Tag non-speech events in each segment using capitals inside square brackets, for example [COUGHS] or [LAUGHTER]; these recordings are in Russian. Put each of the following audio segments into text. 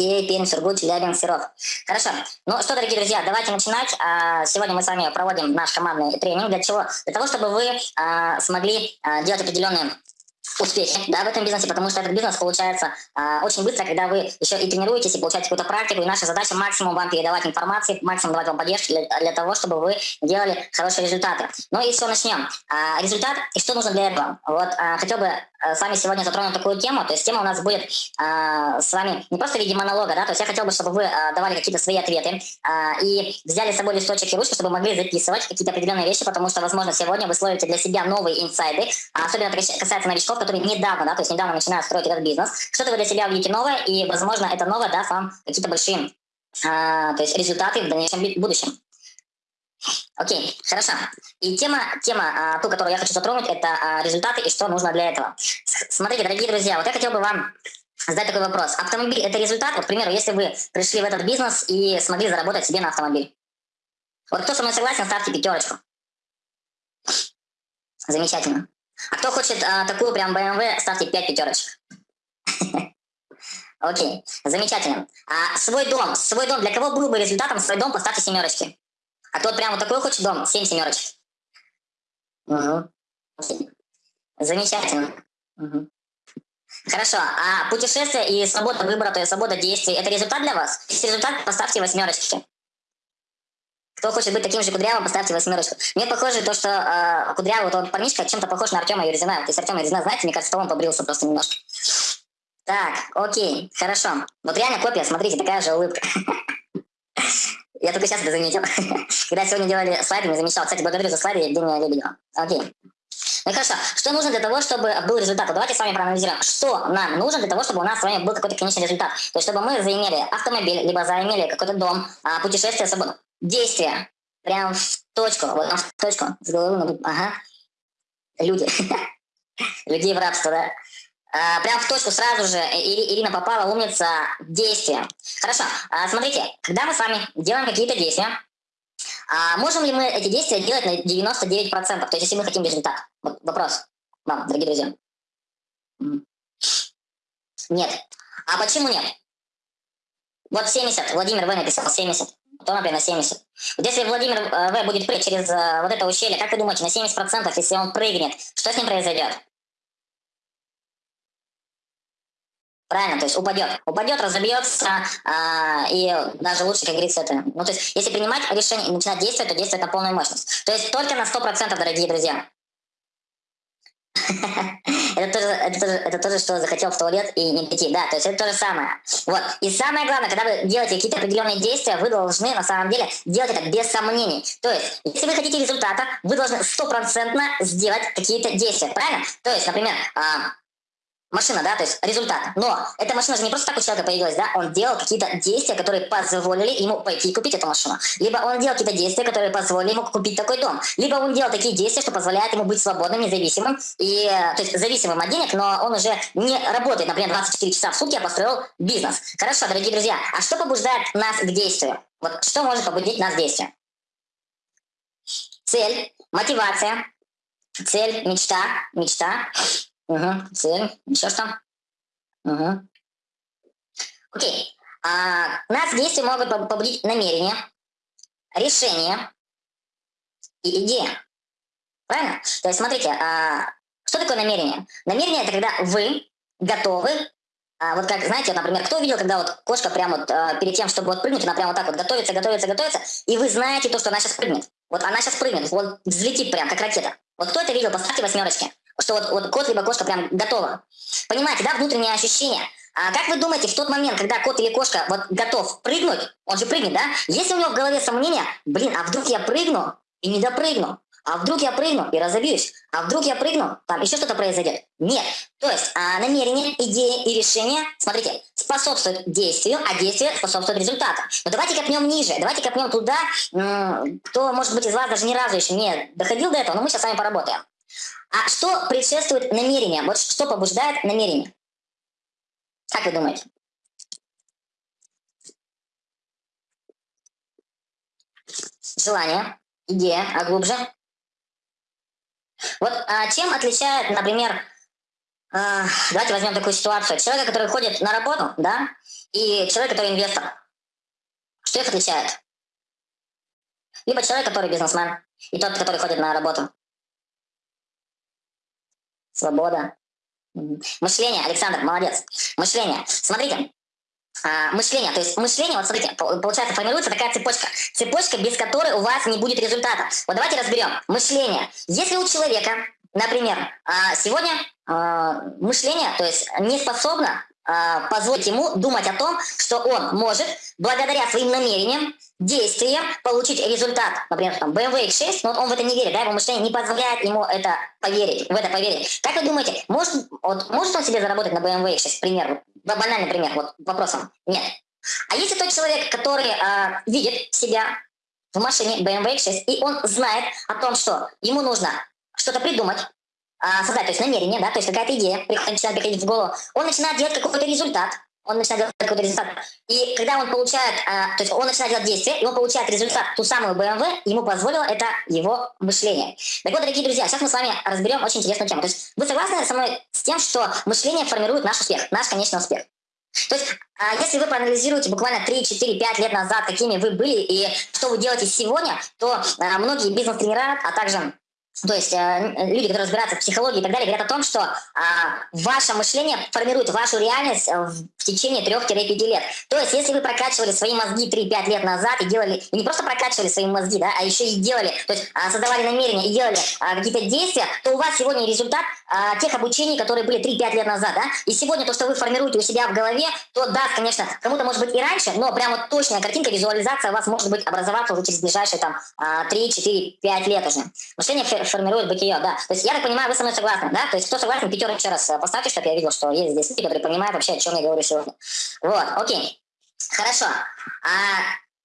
Окей, Пермь, Сургут, Челябинск, Серов. Хорошо. Ну что, дорогие друзья, давайте начинать. А, сегодня мы с вами проводим наш командный тренинг. Для чего? Для того, чтобы вы а, смогли а, делать определенные успехи да, в этом бизнесе, потому что этот бизнес получается э, очень быстро, когда вы еще и тренируетесь, и получаете какую-то практику, и наша задача максимум вам передавать информации, максимум давать вам поддержки для, для того, чтобы вы делали хорошие результаты. Ну и все, начнем. Э, результат, и что нужно для этого? Вот э, хотел бы с вами сегодня затронуть такую тему, то есть тема у нас будет э, с вами не просто в виде монолога, да, то есть я хотел бы, чтобы вы э, давали какие-то свои ответы э, и взяли с собой листочек и ручку, чтобы могли записывать какие-то определенные вещи, потому что, возможно, сегодня вы словите для себя новые инсайды, особенно это касается новичков, которые недавно, да, то есть недавно начинают строить этот бизнес, что-то вы для себя увидите новое, и, возможно, это новое даст вам какие-то большие а, то есть результаты в дальнейшем будущем. Окей, хорошо. И тема, тема а, ту, которую я хочу затронуть, это а, результаты и что нужно для этого. Смотрите, дорогие друзья, вот я хотел бы вам задать такой вопрос. Автомобиль – это результат? Вот, к примеру, если вы пришли в этот бизнес и смогли заработать себе на автомобиль. Вот кто со мной согласен, ставьте пятерочку. Замечательно. А кто хочет а, такую прям BMW, ставьте 5 пятерочек. [LAUGHS] Окей, замечательно. А свой дом, свой дом, для кого был бы результатом свой дом, поставьте семерочки. А тот прям вот такой хочет дом, 7 семерочек. Угу. Замечательно. Угу. Хорошо, а путешествие и свобода выбора, то есть свобода действий, это результат для вас? Если результат, поставьте восьмерочки. Кто хочет быть таким же кудрявым, поставьте восьмерочку. Мне похоже то, что э, кудрявый вот он парнишка чем-то похож на Артема Юрзина. То есть Артема Юрзина, знаете, мне кажется, он побрился просто немножко. Так, окей, хорошо. Вот реально копия, смотрите, такая же улыбка. [LAUGHS] Я только сейчас это заметил. [LAUGHS] Когда сегодня делали слайды, не замечал. Кстати, благодарю за слайды Евгения Лебедева. Окей. Ну хорошо, что нужно для того, чтобы был результат? Вот давайте с вами проанализируем, что нам нужно для того, чтобы у нас с вами был какой-то конечный результат. То есть, чтобы мы заимели автомобиль, либо заимели какой-то дом, а, путешествие, свободу действия. Прям в точку, вот в точку, с головы, ага. Люди. [LAUGHS] Людей в рабство, да. А, прям в точку сразу же Ирина попала, умница, действия. Хорошо, а, смотрите, когда мы с вами делаем какие-то действия, а можем ли мы эти действия делать на 99%? То есть, если мы хотим результат. Вот вопрос вам, дорогие друзья. Нет. А почему нет? Вот 70, Владимир В написал 70 то, например, на 70. Вот если Владимир э, В будет прыгать через э, вот это ущелье, как вы думаете, на 70%, если он прыгнет, что с ним произойдет? Правильно, то есть упадет. Упадет, разобьется, а, и даже лучше, как говорится, это... Ну, то есть, если принимать решение и начинать действовать, то действовать на полную мощность. То есть, только на 100%, дорогие друзья. [LAUGHS] это, тоже, это, тоже, это тоже, что захотел в туалет и не пойти. Да, то есть это то же самое. Вот. И самое главное, когда вы делаете какие-то определенные действия, вы должны на самом деле делать это без сомнений. То есть, если вы хотите результата, вы должны стопроцентно сделать какие-то действия. Правильно? То есть, например, а, машина, да, то есть результат. Но эта машина же не просто так у человека появилась, да, он делал какие-то действия, которые позволили ему пойти и купить эту машину. Либо он делал какие-то действия, которые позволили ему купить такой дом. Либо он делал такие действия, что позволяет ему быть свободным, независимым, и, то есть зависимым от денег, но он уже не работает, например, 24 часа в сутки, а построил бизнес. Хорошо, дорогие друзья, а что побуждает нас к действию? Вот что может побудить нас к действию? Цель, мотивация, цель, мечта, мечта, Угу, цель. Еще что? Угу. Окей. А, нас действия могут побудить намерение, решение и идея. Правильно? То есть, смотрите, а, что такое намерение? Намерение – это когда вы готовы а вот как, знаете, например, кто видел, когда вот кошка прямо вот а, перед тем, чтобы вот прыгнуть, она прямо вот так вот готовится, готовится, готовится, и вы знаете то, что она сейчас прыгнет. Вот она сейчас прыгнет, вот взлетит прям, как ракета. Вот кто это видел, поставьте восьмерочки что вот, вот кот либо кошка прям готова. Понимаете, да, внутреннее ощущение. А как вы думаете, в тот момент, когда кот или кошка вот готов прыгнуть, он же прыгнет, да? Если у него в голове сомнения, блин, а вдруг я прыгну и не допрыгну? А вдруг я прыгну и разобьюсь? А вдруг я прыгну, там еще что-то произойдет? Нет. То есть а, намерение, идея и решение, смотрите, способствуют действию, а действие способствует результату. Но давайте копнем ниже, давайте копнем туда, кто, может быть, из вас даже ни разу еще не доходил до этого, но мы сейчас с вами поработаем. А что предшествует намерениям? Вот что побуждает намерение? Как вы думаете? Желание, идея, а глубже? Вот а чем отличает, например, А, давайте возьмем такую ситуацию. Человека, который ходит на работу, да, и человек, который инвестор. Что их отличает? Либо человек, который бизнесмен, и тот, который ходит на работу. Свобода. Мышление, Александр, молодец. Мышление. Смотрите, а, мышление. То есть мышление, вот смотрите, получается, формируется такая цепочка. Цепочка, без которой у вас не будет результата. Вот давайте разберем. Мышление. Если у человека, например, а, сегодня а, мышление, то есть не способно позволить ему думать о том, что он может, благодаря своим намерениям, действиям, получить результат. Например, там, BMW X6, но он в это не верит, да, его мышление не позволяет ему это поверить, в это поверить. Как вы думаете, может, вот, может он себе заработать на BMW X6, пример, банальный пример, вот вопросом. Нет. А если тот человек, который э, видит себя в машине BMW X6, и он знает о том, что ему нужно что-то придумать, э, создать, то есть намерение, да, то есть какая-то идея начинает приходить в голову, он начинает делать какой-то результат, он начинает делать какой-то результат. И когда он получает, э, то есть он начинает делать действие, и он получает результат, ту самую BMW, ему позволило это его мышление. Так вот, дорогие друзья, сейчас мы с вами разберем очень интересную тему. То есть вы согласны со мной с тем, что мышление формирует наш успех, наш конечный успех? То есть, а, если вы проанализируете буквально 3, 4, 5 лет назад, какими вы были и что вы делаете сегодня, то а, многие бизнес-тренера, а также то есть э, люди, которые разбираются в психологии и так далее, говорят о том, что э, ваше мышление формирует вашу реальность э, в течение 3-5 лет. То есть если вы прокачивали свои мозги 3-5 лет назад и делали, и не просто прокачивали свои мозги, да, а еще и делали, то есть э, создавали намерения и делали э, какие-то действия, то у вас сегодня результат э, тех обучений, которые были 3-5 лет назад. Да? И сегодня то, что вы формируете у себя в голове, то да, конечно, кому-то может быть и раньше, но прямо вот точная картинка, визуализация у вас может быть образоваться уже через ближайшие там 3, 4, 5 лет уже. Мышление формирует бытие, да. То есть я так понимаю, вы со мной согласны, да? То есть кто согласен, пятерку еще раз э, поставьте, чтобы я видел, что есть здесь люди, которые понимают вообще, о чем я говорю сегодня. Вот, окей. Хорошо. А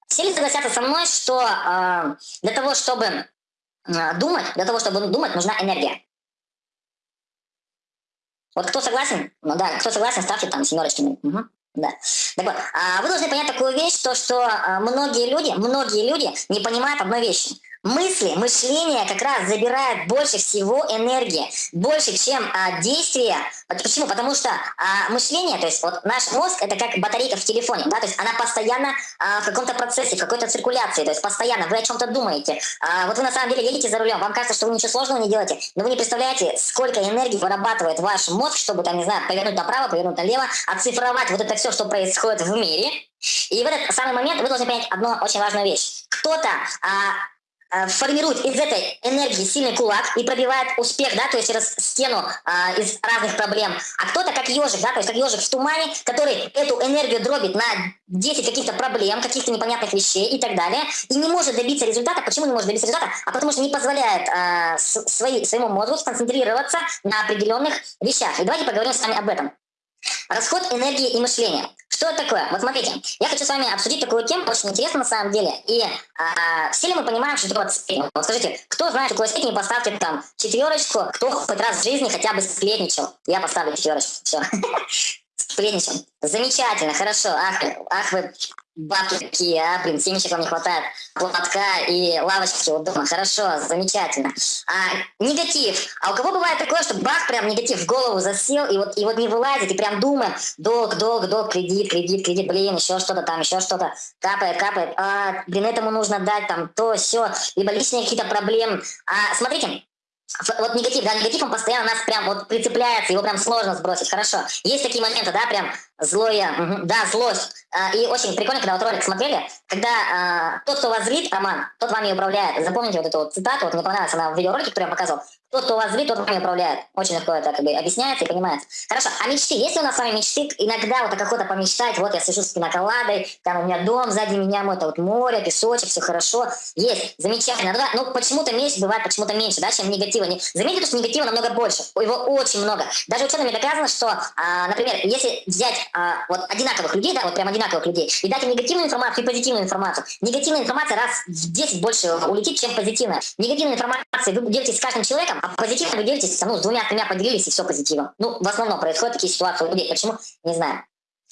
все ли согласятся со мной, что э, для того, чтобы э, думать, для того, чтобы думать, нужна энергия? Вот кто согласен? Ну да, кто согласен, ставьте там семерочки. Угу. Да. Так вот, а вы должны понять такую вещь, то, что а, многие люди, многие люди не понимают одной вещи – Мысли, мышление как раз забирает больше всего энергии, больше, чем а, действия. Почему? Потому что а, мышление, то есть вот наш мозг, это как батарейка в телефоне, да, то есть она постоянно а, в каком-то процессе, в какой-то циркуляции, то есть постоянно вы о чем-то думаете. А, вот вы на самом деле едете за рулем, вам кажется, что вы ничего сложного не делаете, но вы не представляете, сколько энергии вырабатывает ваш мозг, чтобы, там, не знаю, повернуть направо, повернуть налево, оцифровать вот это все, что происходит в мире. И в этот самый момент вы должны понять одну очень важную вещь. Кто-то а, формирует из этой энергии сильный кулак и пробивает успех, да, то есть через стену а, из разных проблем. А кто-то как ежик, да, то есть как ежик в тумане, который эту энергию дробит на 10 каких-то проблем, каких-то непонятных вещей и так далее, и не может добиться результата. Почему не может добиться результата? А потому что не позволяет а, свои, своему мозгу сконцентрироваться на определенных вещах. И давайте поговорим с вами об этом. Расход энергии и мышления. Что это такое? Вот смотрите, я хочу с вами обсудить такую тему, очень интересно на самом деле. И а, все ли мы понимаем, что такое сплетни? Вот скажите, кто знает, что такое сплетни, поставьте там четверочку, кто хоть раз в жизни хотя бы сплетничал. Я поставлю четверочку, все. [LAUGHS] Сплетничал. Замечательно, хорошо. Ах, ах вы бабки какие, а, блин, семечек не хватает, платка и лавочки вот дома. Хорошо, замечательно. А, негатив. А у кого бывает такое, что бах, прям негатив в голову засел, и вот, и вот не вылазит, и прям думаем, долг, долг, долг, кредит, кредит, кредит, блин, еще что-то там, еще что-то, капает, капает, а, блин, этому нужно дать там то, все, либо личные какие-то проблемы. А, смотрите, вот негатив, да, негатив, он постоянно нас прям вот прицепляется, его прям сложно сбросить, хорошо. Есть такие моменты, да, прям злое, угу, да, злость. А, и очень прикольно, когда вот ролик смотрели, когда а, тот, кто вас злит, Роман, тот вами управляет. Запомните вот эту вот цитату, вот мне понравилась, она в видеоролике, который я показывал. Тот, кто вас злит, тот вами управляет. Очень легко это как бы объясняется и понимается. Хорошо, а мечты? Есть у нас с вами мечты? Иногда вот какой-то помечтать, вот я сижу с пиноколадой, там у меня дом сзади меня, мой это вот море, песочек, все хорошо. Есть, замечательно. Ну, да, ну почему-то меньше бывает, почему-то меньше, да, чем негатива. Заметьте, что негатива намного больше, его очень много. Даже учеными доказано, что, а, например, если взять а, вот одинаковых людей, да, вот прям одинаковых людей, и дать им негативную информацию и позитивную информацию, негативная информация раз в 10 больше улетит, чем позитивная. Негативная информация вы делитесь с каждым человеком, а позитивно вы делитесь, ну, с двумя-тремя поделились, и все позитивно. Ну, в основном происходят такие ситуации у людей. Почему? Не знаю.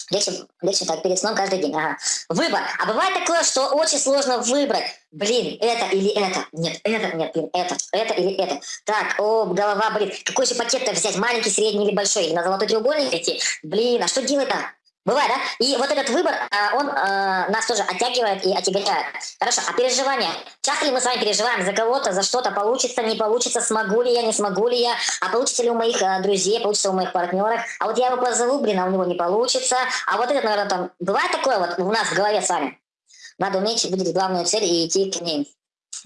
Легче, легче так перед сном каждый день. Ага. Выбор. А бывает такое, что очень сложно выбрать. Блин, это или это. Нет, это, нет, блин, это. Это или это. Так, о, голова болит. Какой же пакет-то взять? Маленький, средний или большой? Или на золотой треугольник идти? Блин, а что делать-то? Бывает, да? И вот этот выбор, а, он э, нас тоже оттягивает и отягощает. Хорошо, а переживания? Часто ли мы с вами переживаем за кого-то, за что-то, получится, не получится, смогу ли я, не смогу ли я, а получится ли у моих э, друзей, получится у моих партнеров, а вот я его позову, блин, а у него не получится, а вот этот, наверное, там, бывает такое вот у нас в голове с вами? Надо уметь выделить главную цель и идти к ней.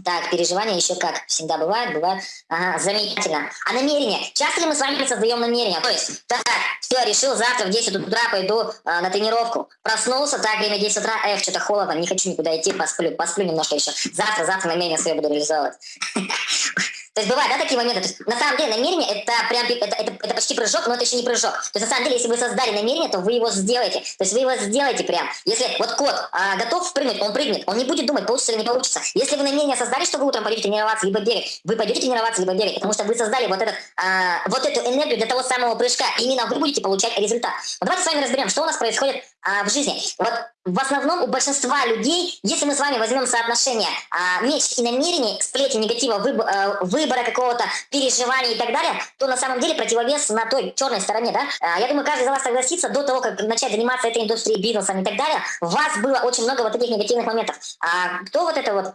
Так, переживания еще как всегда бывает, бывает. Ага, замечательно. А намерение? Часто ли мы с вами создаем намерение? То есть, так, все, решил, завтра в 10 утра пойду э, на тренировку. Проснулся, так, время 10 утра, эх, что-то холодно, не хочу никуда идти, посплю, посплю немножко еще. Завтра, завтра намерение свое буду реализовывать. [LAUGHS] То есть бывают, да, такие моменты. То есть, на самом деле намерение это прям это, это, это почти прыжок, но это еще не прыжок. То есть на самом деле, если вы создали намерение, то вы его сделаете. То есть вы его сделаете прям. Если вот кот а, готов прыгнуть, он прыгнет. Он не будет думать, получится или не получится. Если вы намерение создали, что вы утром пойдете тренироваться, либо бегать, вы пойдете тренироваться, либо бегать, потому что вы создали вот, этот, а, вот эту энергию для того самого прыжка. Именно вы будете получать результат. Вот давайте с вами разберем, что у нас происходит а, в жизни. Вот в основном у большинства людей, если мы с вами возьмем соотношение а, мечт и намерений, сплети негатива, выб, а, выбора какого-то переживания и так далее, то на самом деле противовес на той черной стороне, да? А, я думаю, каждый из вас согласится, до того, как начать заниматься этой индустрией, бизнесом и так далее, у вас было очень много вот этих негативных моментов. А кто вот это вот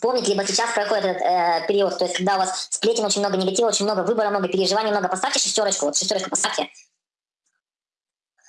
помнит, либо сейчас проходит этот э, период, то есть когда у вас сплетен очень много негатива, очень много выбора, много переживаний, много, поставьте шестерочку, вот шестерочку поставьте.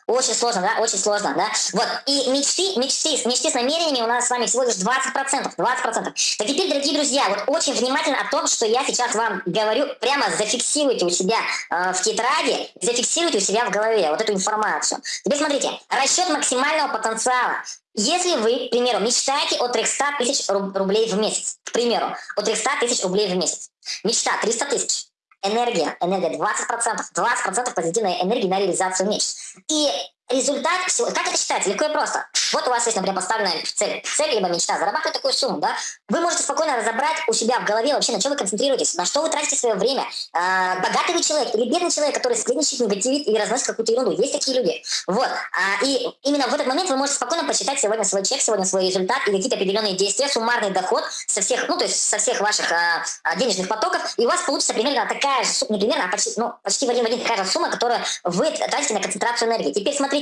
Очень сложно, да? Очень сложно, да? Вот. И мечты, мечты, мечты с намерениями у нас с вами всего лишь 20%. 20%. Так теперь, дорогие друзья, вот очень внимательно о том, что я сейчас вам говорю, прямо зафиксируйте у себя э, в тетради, зафиксируйте у себя в голове вот эту информацию. Теперь смотрите, расчет максимального потенциала. Если вы, к примеру, мечтаете о 300 тысяч рублей в месяц, к примеру, о 300 тысяч рублей в месяц, мечта 300 тысяч, энергия, энергия 20%, 20% позитивной энергии на реализацию мечт. И результат всего, как это считается? Легко и просто. Вот у вас есть, например, поставленная цель, цель либо мечта, зарабатывать такую сумму, да? Вы можете спокойно разобрать у себя в голове вообще, на чем вы концентрируетесь, на что вы тратите свое время. А, богатый вы человек или бедный человек, который сплетничает, негативит и разносит какую-то ерунду. Есть такие люди. Вот. А, и именно в этот момент вы можете спокойно посчитать сегодня свой чек, сегодня свой результат и какие-то определенные действия, суммарный доход со всех, ну, то есть со всех ваших а денежных потоков, и у вас получится примерно такая же, не примерно, а почти, ну, почти в один в один такая же сумма, которую вы тратите на концентрацию энергии. Теперь смотрите,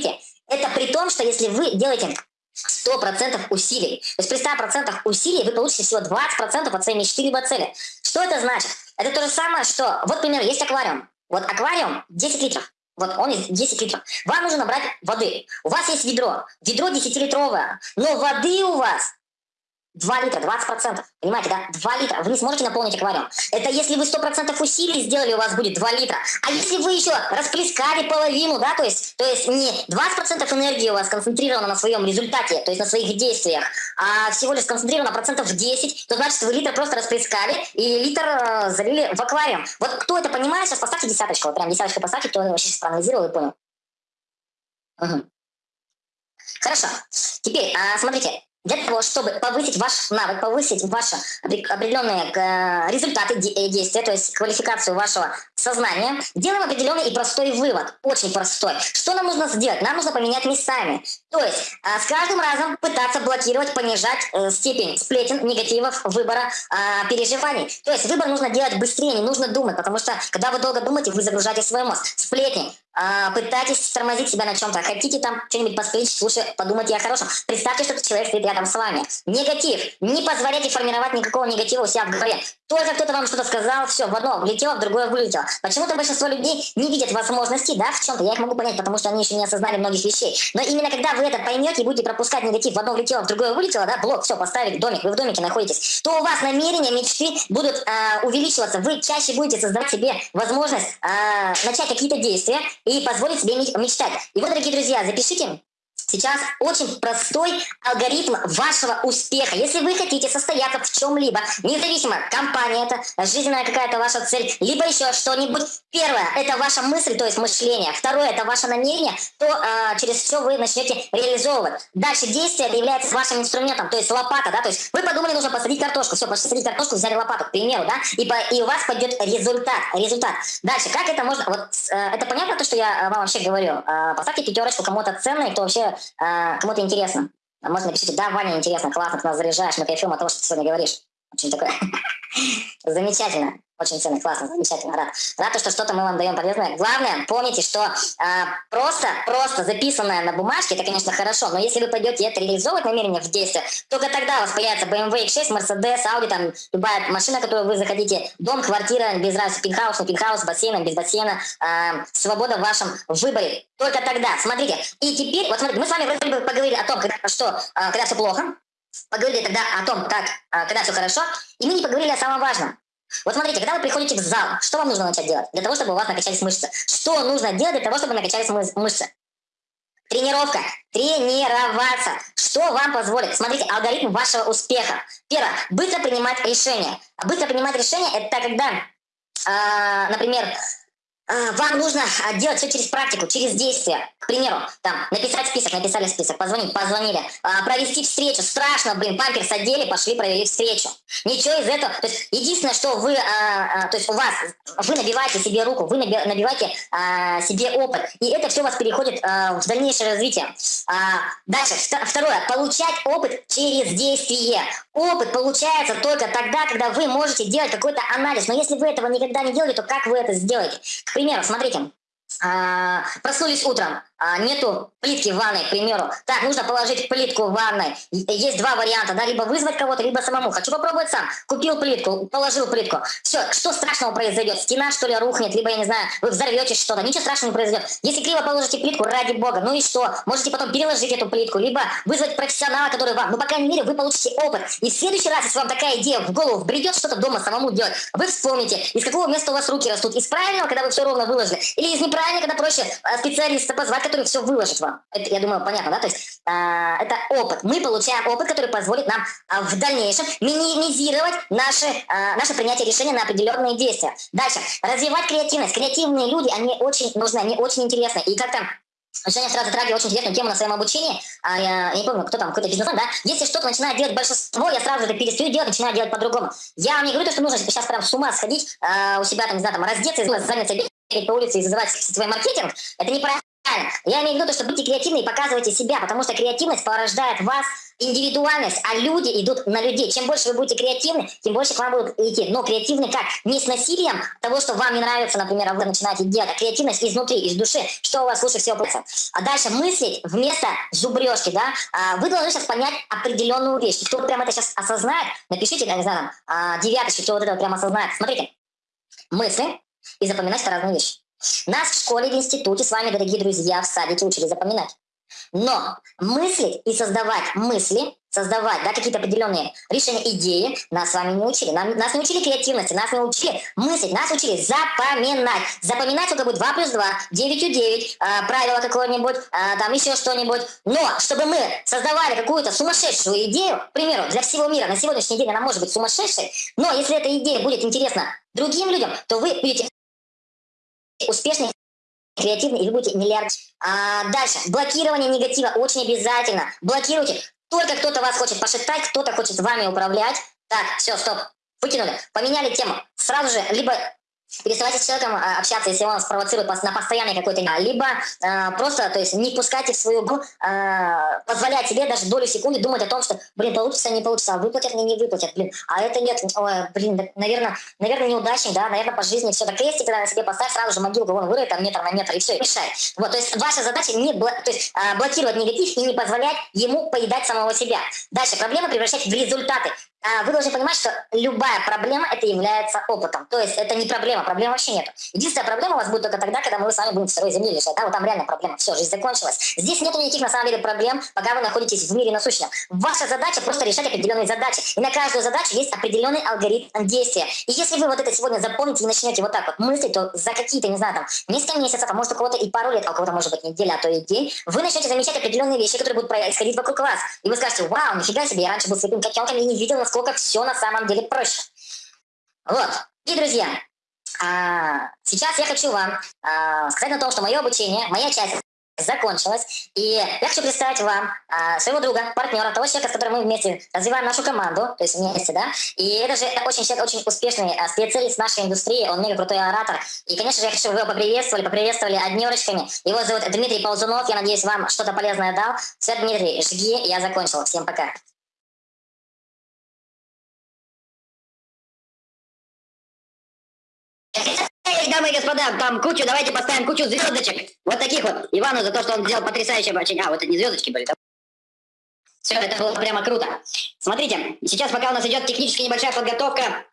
это при том, что если вы делаете 100% усилий. То есть при 100% усилий вы получите всего 20% от своей мечты либо цели. Что это значит? Это то же самое, что... Вот, например, есть аквариум. Вот аквариум 10 литров. Вот он из 10 литров. Вам нужно набрать воды. У вас есть ведро. Ведро 10-литровое. Но воды у вас 2 литра, 20%. Понимаете, да? 2 литра. Вы не сможете наполнить аквариум. Это если вы 100% усилий сделали, у вас будет 2 литра. А если вы еще расплескали половину, да, то есть, то есть не 20% энергии у вас концентрировано на своем результате, то есть на своих действиях, а всего лишь сконцентрировано процентов 10, то значит вы литр просто расплескали и литр э, залили в аквариум. Вот кто это понимает, сейчас поставьте десяточку. Вот прям десяточку поставьте, кто вообще сейчас проанализировал и понял. Угу. Хорошо. Теперь, а, смотрите, для того, чтобы повысить ваш навык, повысить ваши определенные э, результаты э, действия, то есть квалификацию вашего сознания, делаем определенный и простой вывод, очень простой. Что нам нужно сделать? Нам нужно поменять местами. То есть э, с каждым разом пытаться блокировать, понижать степень сплетен, негативов, выбора, переживаний. То есть выбор нужно делать быстрее, не нужно думать, потому что когда вы долго думаете, вы загружаете свой мозг. Сплетни, пытайтесь тормозить себя на чем-то, хотите там что-нибудь посплечь, лучше подумайте о хорошем. Представьте, что этот человек стоит рядом с вами. Негатив. Не позволяйте формировать никакого негатива у себя в голове. Только кто-то вам что-то сказал, все, в одно влетело, в другое вылетело. Почему-то большинство людей не видят возможностей, да, в чем-то. Я их могу понять, потому что они еще не осознали многих вещей. Но именно когда вы это поймете и будете пропускать негатив, в одно влетело, в другое вылетело, да, блок, все, поставили домик, вы в домике находитесь, то у вас намерения, мечты будут э, увеличиваться. Вы чаще будете создавать себе возможность э, начать какие-то действия и позволить себе мечтать. И вот, дорогие друзья, запишите сейчас очень простой алгоритм вашего успеха. Если вы хотите состояться в чем-либо, независимо, компания это, жизненная какая-то ваша цель, либо еще что-нибудь. Первое, это ваша мысль, то есть мышление. Второе, это ваше намерение, то э, через все вы начнете реализовывать. Дальше действие является вашим инструментом, то есть лопата, да, то есть вы подумали, нужно посадить картошку, все, посадить картошку, взяли лопату, к примеру, да, и, и у вас пойдет результат, результат. Дальше, как это можно, вот, э, это понятно то, что я вам вообще говорю? Э, поставьте пятерочку кому-то ценный, кто вообще э, кому-то интересно. А можно напишите, да, Ваня, интересно, классно, ты нас заряжаешь, мы кайфуем от того, что ты сегодня говоришь. Очень такое [LAUGHS] замечательно. Очень ценно, классно, замечательно, рад. Рад, что что-то мы вам даем полезное. Главное, помните, что э, просто, просто записанное на бумажке, это, конечно, хорошо, но если вы пойдете это реализовывать намерение в действие, только тогда у вас появится BMW X6, Mercedes, Audi, там, любая машина, которую вы захотите, дом, квартира, без разницы, пентхаус, не пентхаус, бассейн, без бассейна, э, свобода в вашем выборе. Только тогда, смотрите. И теперь, вот смотрите, мы с вами вроде бы поговорили о том, что э, когда все плохо, поговорили тогда о том, как, э, когда все хорошо, и мы не поговорили о самом важном. Вот смотрите, когда вы приходите в зал, что вам нужно начать делать? Для того, чтобы у вас накачались мышцы. Что нужно делать для того, чтобы накачались мышцы? Тренировка. Тренироваться. Что вам позволит? Смотрите, алгоритм вашего успеха. Первое. Быстро принимать решения. Быстро принимать решения – это когда, э, например, вам нужно а, делать все через практику, через действие. К примеру, там, написать список, написали список, позвонить, позвонили, а, провести встречу, страшно, блин, памперс одели, пошли, провели встречу. Ничего из этого, то есть единственное, что вы, то есть у вас, вы набиваете себе руку, вы набиваете себе опыт, и это все у вас переходит в дальнейшее развитие. Дальше, второе, получать опыт через действие. Опыт получается только тогда, когда вы можете делать какой-то анализ, но если вы этого никогда не делали, то как вы это сделаете? примеру, смотрите, а, проснулись утром, а, нету плитки в ванной, к примеру. Так, нужно положить плитку в ванной. Есть два варианта, да, либо вызвать кого-то, либо самому. Хочу попробовать сам. Купил плитку, положил плитку. Все, что страшного произойдет? Стена, что ли, рухнет, либо, я не знаю, вы взорветесь что-то. Ничего страшного не произойдет. Если криво положите плитку, ради бога, ну и что? Можете потом переложить эту плитку, либо вызвать профессионала, который вам, ну, по крайней мере, вы получите опыт. И в следующий раз, если вам такая идея в голову вбредет что-то дома самому делать, вы вспомните, из какого места у вас руки растут. Из правильного, когда вы все ровно выложили, или из неправильного, когда проще а, специалиста позвать, который все выложит вам. Это, я думаю, понятно, да? То есть э, это опыт. Мы получаем опыт, который позволит нам э, в дальнейшем минимизировать наши, э, наше принятие решения на определенные действия. Дальше. Развивать креативность. Креативные люди, они очень нужны, они очень интересны. И как-то Женя сразу затрагивает очень интересную тему на своем обучении. А я, я не помню, кто там, какой-то бизнесмен, да? Если что-то начинает делать большинство, я сразу это перестаю делать, начинаю делать по-другому. Я вам не говорю, что нужно сейчас прям с ума сходить э, у себя, там, не знаю, там, раздеться, заняться бегать по улице и зазывать свой маркетинг. Это неправильно. Я имею в виду, что будьте креативны и показывайте себя, потому что креативность порождает вас индивидуальность, а люди идут на людей. Чем больше вы будете креативны, тем больше к вам будут идти. Но креативны как? Не с насилием того, что вам не нравится, например, а вы начинаете делать, а креативность изнутри, из души, что у вас лучше всего получится. А дальше мыслить вместо зубрежки, да? А вы должны сейчас понять определенную вещь. Кто прямо это сейчас осознает, напишите, я не знаю, а, девяточки, кто вот это прямо осознает. Смотрите, мысли и запоминать это разные вещи. Нас в школе, в институте с вами, дорогие друзья, в садике учили запоминать. Но мыслить и создавать мысли, создавать да, какие-то определенные решения, идеи, нас с вами не учили. Нам, нас не учили креативности, нас не учили мыслить, нас учили запоминать. Запоминать сколько будет 2 плюс 2, 9 у 9, э, правило какое-нибудь, э, там еще что-нибудь. Но чтобы мы создавали какую-то сумасшедшую идею, к примеру, для всего мира, на сегодняшний день она может быть сумасшедшей, но если эта идея будет интересна другим людям, то вы будете успешный, креативный, и вы будете миллиард. А, дальше. Блокирование негатива очень обязательно. Блокируйте. Только кто-то вас хочет пошептать, кто-то хочет вами управлять. Так, все, стоп. Выкинули. Поменяли тему. Сразу же либо переставайте с человеком а, общаться, если он вас провоцирует на постоянной какой-то, либо э, просто, то есть не пускайте в свою игру, э, позволять себе даже долю секунды думать о том, что, блин, получится, не получится, а выплатят мне, не выплатят, блин, а это нет, ой, блин, наверное, наверное, неудачник, да, наверное, по жизни все, так крестик, когда на себе поставь, сразу же могилку вон вырыт, там метр на метр, и все, и решай. Вот, то есть ваша задача не бл то есть, э, блокировать негатив и не позволять ему поедать самого себя. Дальше, проблемы превращать в результаты. А, вы должны понимать, что любая проблема это является опытом. То есть это не проблема, проблем вообще нет. Единственная проблема у вас будет только тогда, когда мы с вами будем второй земли лежать. Да, вот там реально проблема. Все, жизнь закончилась. Здесь нет никаких на самом деле проблем, пока вы находитесь в мире насущном. Ваша задача просто решать определенные задачи. И на каждую задачу есть определенный алгоритм действия. И если вы вот это сегодня запомните и начнете вот так вот мыслить, то за какие-то, не знаю, там, несколько месяцев, а может у кого-то и пару лет, а у кого-то может быть неделя, а то и день, вы начнете замечать определенные вещи, которые будут происходить вокруг вас. И вы скажете, вау, нифига себе, я раньше был слепым котенком и не видел, насколько все на самом деле проще. Вот. И, друзья, а, сейчас я хочу вам а, сказать о том, что мое обучение, моя часть закончилась. И я хочу представить вам а, своего друга, партнера, того человека, с которым мы вместе развиваем нашу команду, то есть вместе, да. И это же очень человек, очень успешный а, специалист нашей индустрии, он мега крутой оратор. И, конечно же, я хочу, чтобы вы его поприветствовали, поприветствовали однерочками. Его зовут Дмитрий Ползунов, я надеюсь, вам что-то полезное дал. Все, Дмитрий, жги, я закончил. Всем пока. Дамы и господа, там кучу, давайте поставим кучу звездочек. Вот таких вот. Ивану за то, что он сделал потрясающее обучение. А, вот это не звездочки были? Все, это было прямо круто. Смотрите, сейчас пока у нас идет технически небольшая подготовка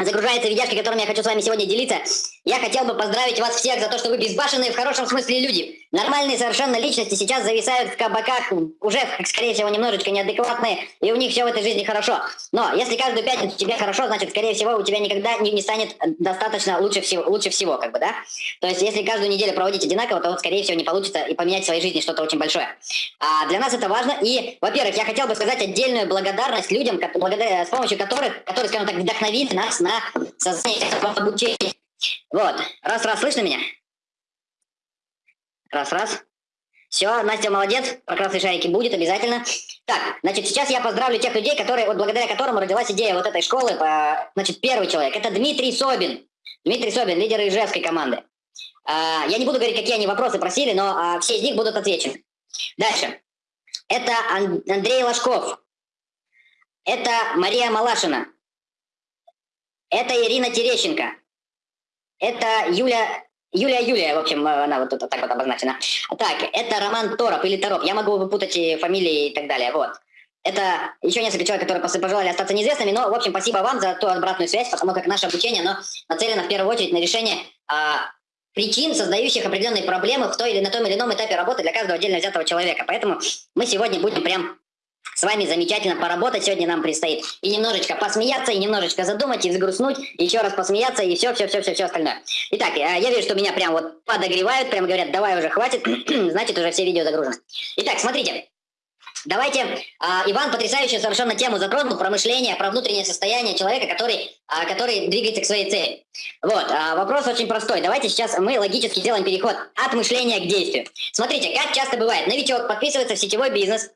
загружается видяшки, которыми я хочу с вами сегодня делиться. Я хотел бы поздравить вас всех за то, что вы безбашенные в хорошем смысле люди. Нормальные совершенно личности сейчас зависают в кабаках, уже, скорее всего, немножечко неадекватные, и у них все в этой жизни хорошо. Но если каждую пятницу тебе хорошо, значит, скорее всего, у тебя никогда не, не станет достаточно лучше всего, лучше всего, как бы, да? То есть, если каждую неделю проводить одинаково, то, вот, скорее всего, не получится и поменять в своей жизни что-то очень большое. А для нас это важно, и, во-первых, я хотел бы сказать отдельную благодарность людям, с помощью которых, которые, скажем так, вдохновили нас на создание обучения. Вот, раз-раз, слышно меня? Раз-раз. Все, Настя молодец, про красные шарики будет обязательно. Так, значит, сейчас я поздравлю тех людей, которые, вот благодаря которым родилась идея вот этой школы. По, значит, первый человек, это Дмитрий Собин. Дмитрий Собин, лидер ижевской команды. А, я не буду говорить, какие они вопросы просили, но а, все из них будут отвечены. Дальше. Это Ан Андрей Ложков. Это Мария Малашина. Это Ирина Терещенко. Это Юля Юлия Юлия, в общем, она вот тут так вот обозначена. Так, это Роман Тороп или Тороп. Я могу выпутать и фамилии и так далее. Вот. Это еще несколько человек, которые пожелали остаться неизвестными, но, в общем, спасибо вам за ту обратную связь, потому как наше обучение, оно нацелено в первую очередь на решение а, причин, создающих определенные проблемы в той или на том или ином этапе работы для каждого отдельно взятого человека. Поэтому мы сегодня будем прям с вами замечательно поработать сегодня нам предстоит. И немножечко посмеяться, и немножечко задумать, и взгрустнуть, еще раз посмеяться, и все, все, все, все, все остальное. Итак, э, я вижу, что меня прям вот подогревают, прям говорят, давай уже хватит, [CLEARS THROAT] значит уже все видео загружены. Итак, смотрите. Давайте, а, Иван потрясающую совершенно тему затронул про мышление, про внутреннее состояние человека, который, а, который двигается к своей цели. Вот, а, вопрос очень простой. Давайте сейчас мы логически сделаем переход от мышления к действию. Смотрите, как часто бывает, новичок подписывается в сетевой бизнес,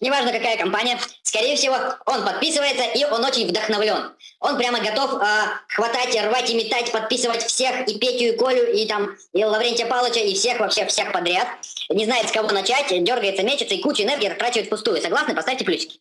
неважно какая компания, скорее всего, он подписывается и он очень вдохновлен. Он прямо готов э, хватать, рвать и метать, подписывать всех, и Петю, и Колю, и там, и Лаврентия Павловича, и всех вообще, всех подряд. Не знает, с кого начать, дергается, мечется, и кучу энергии трачивает впустую. Согласны? Поставьте плюсики.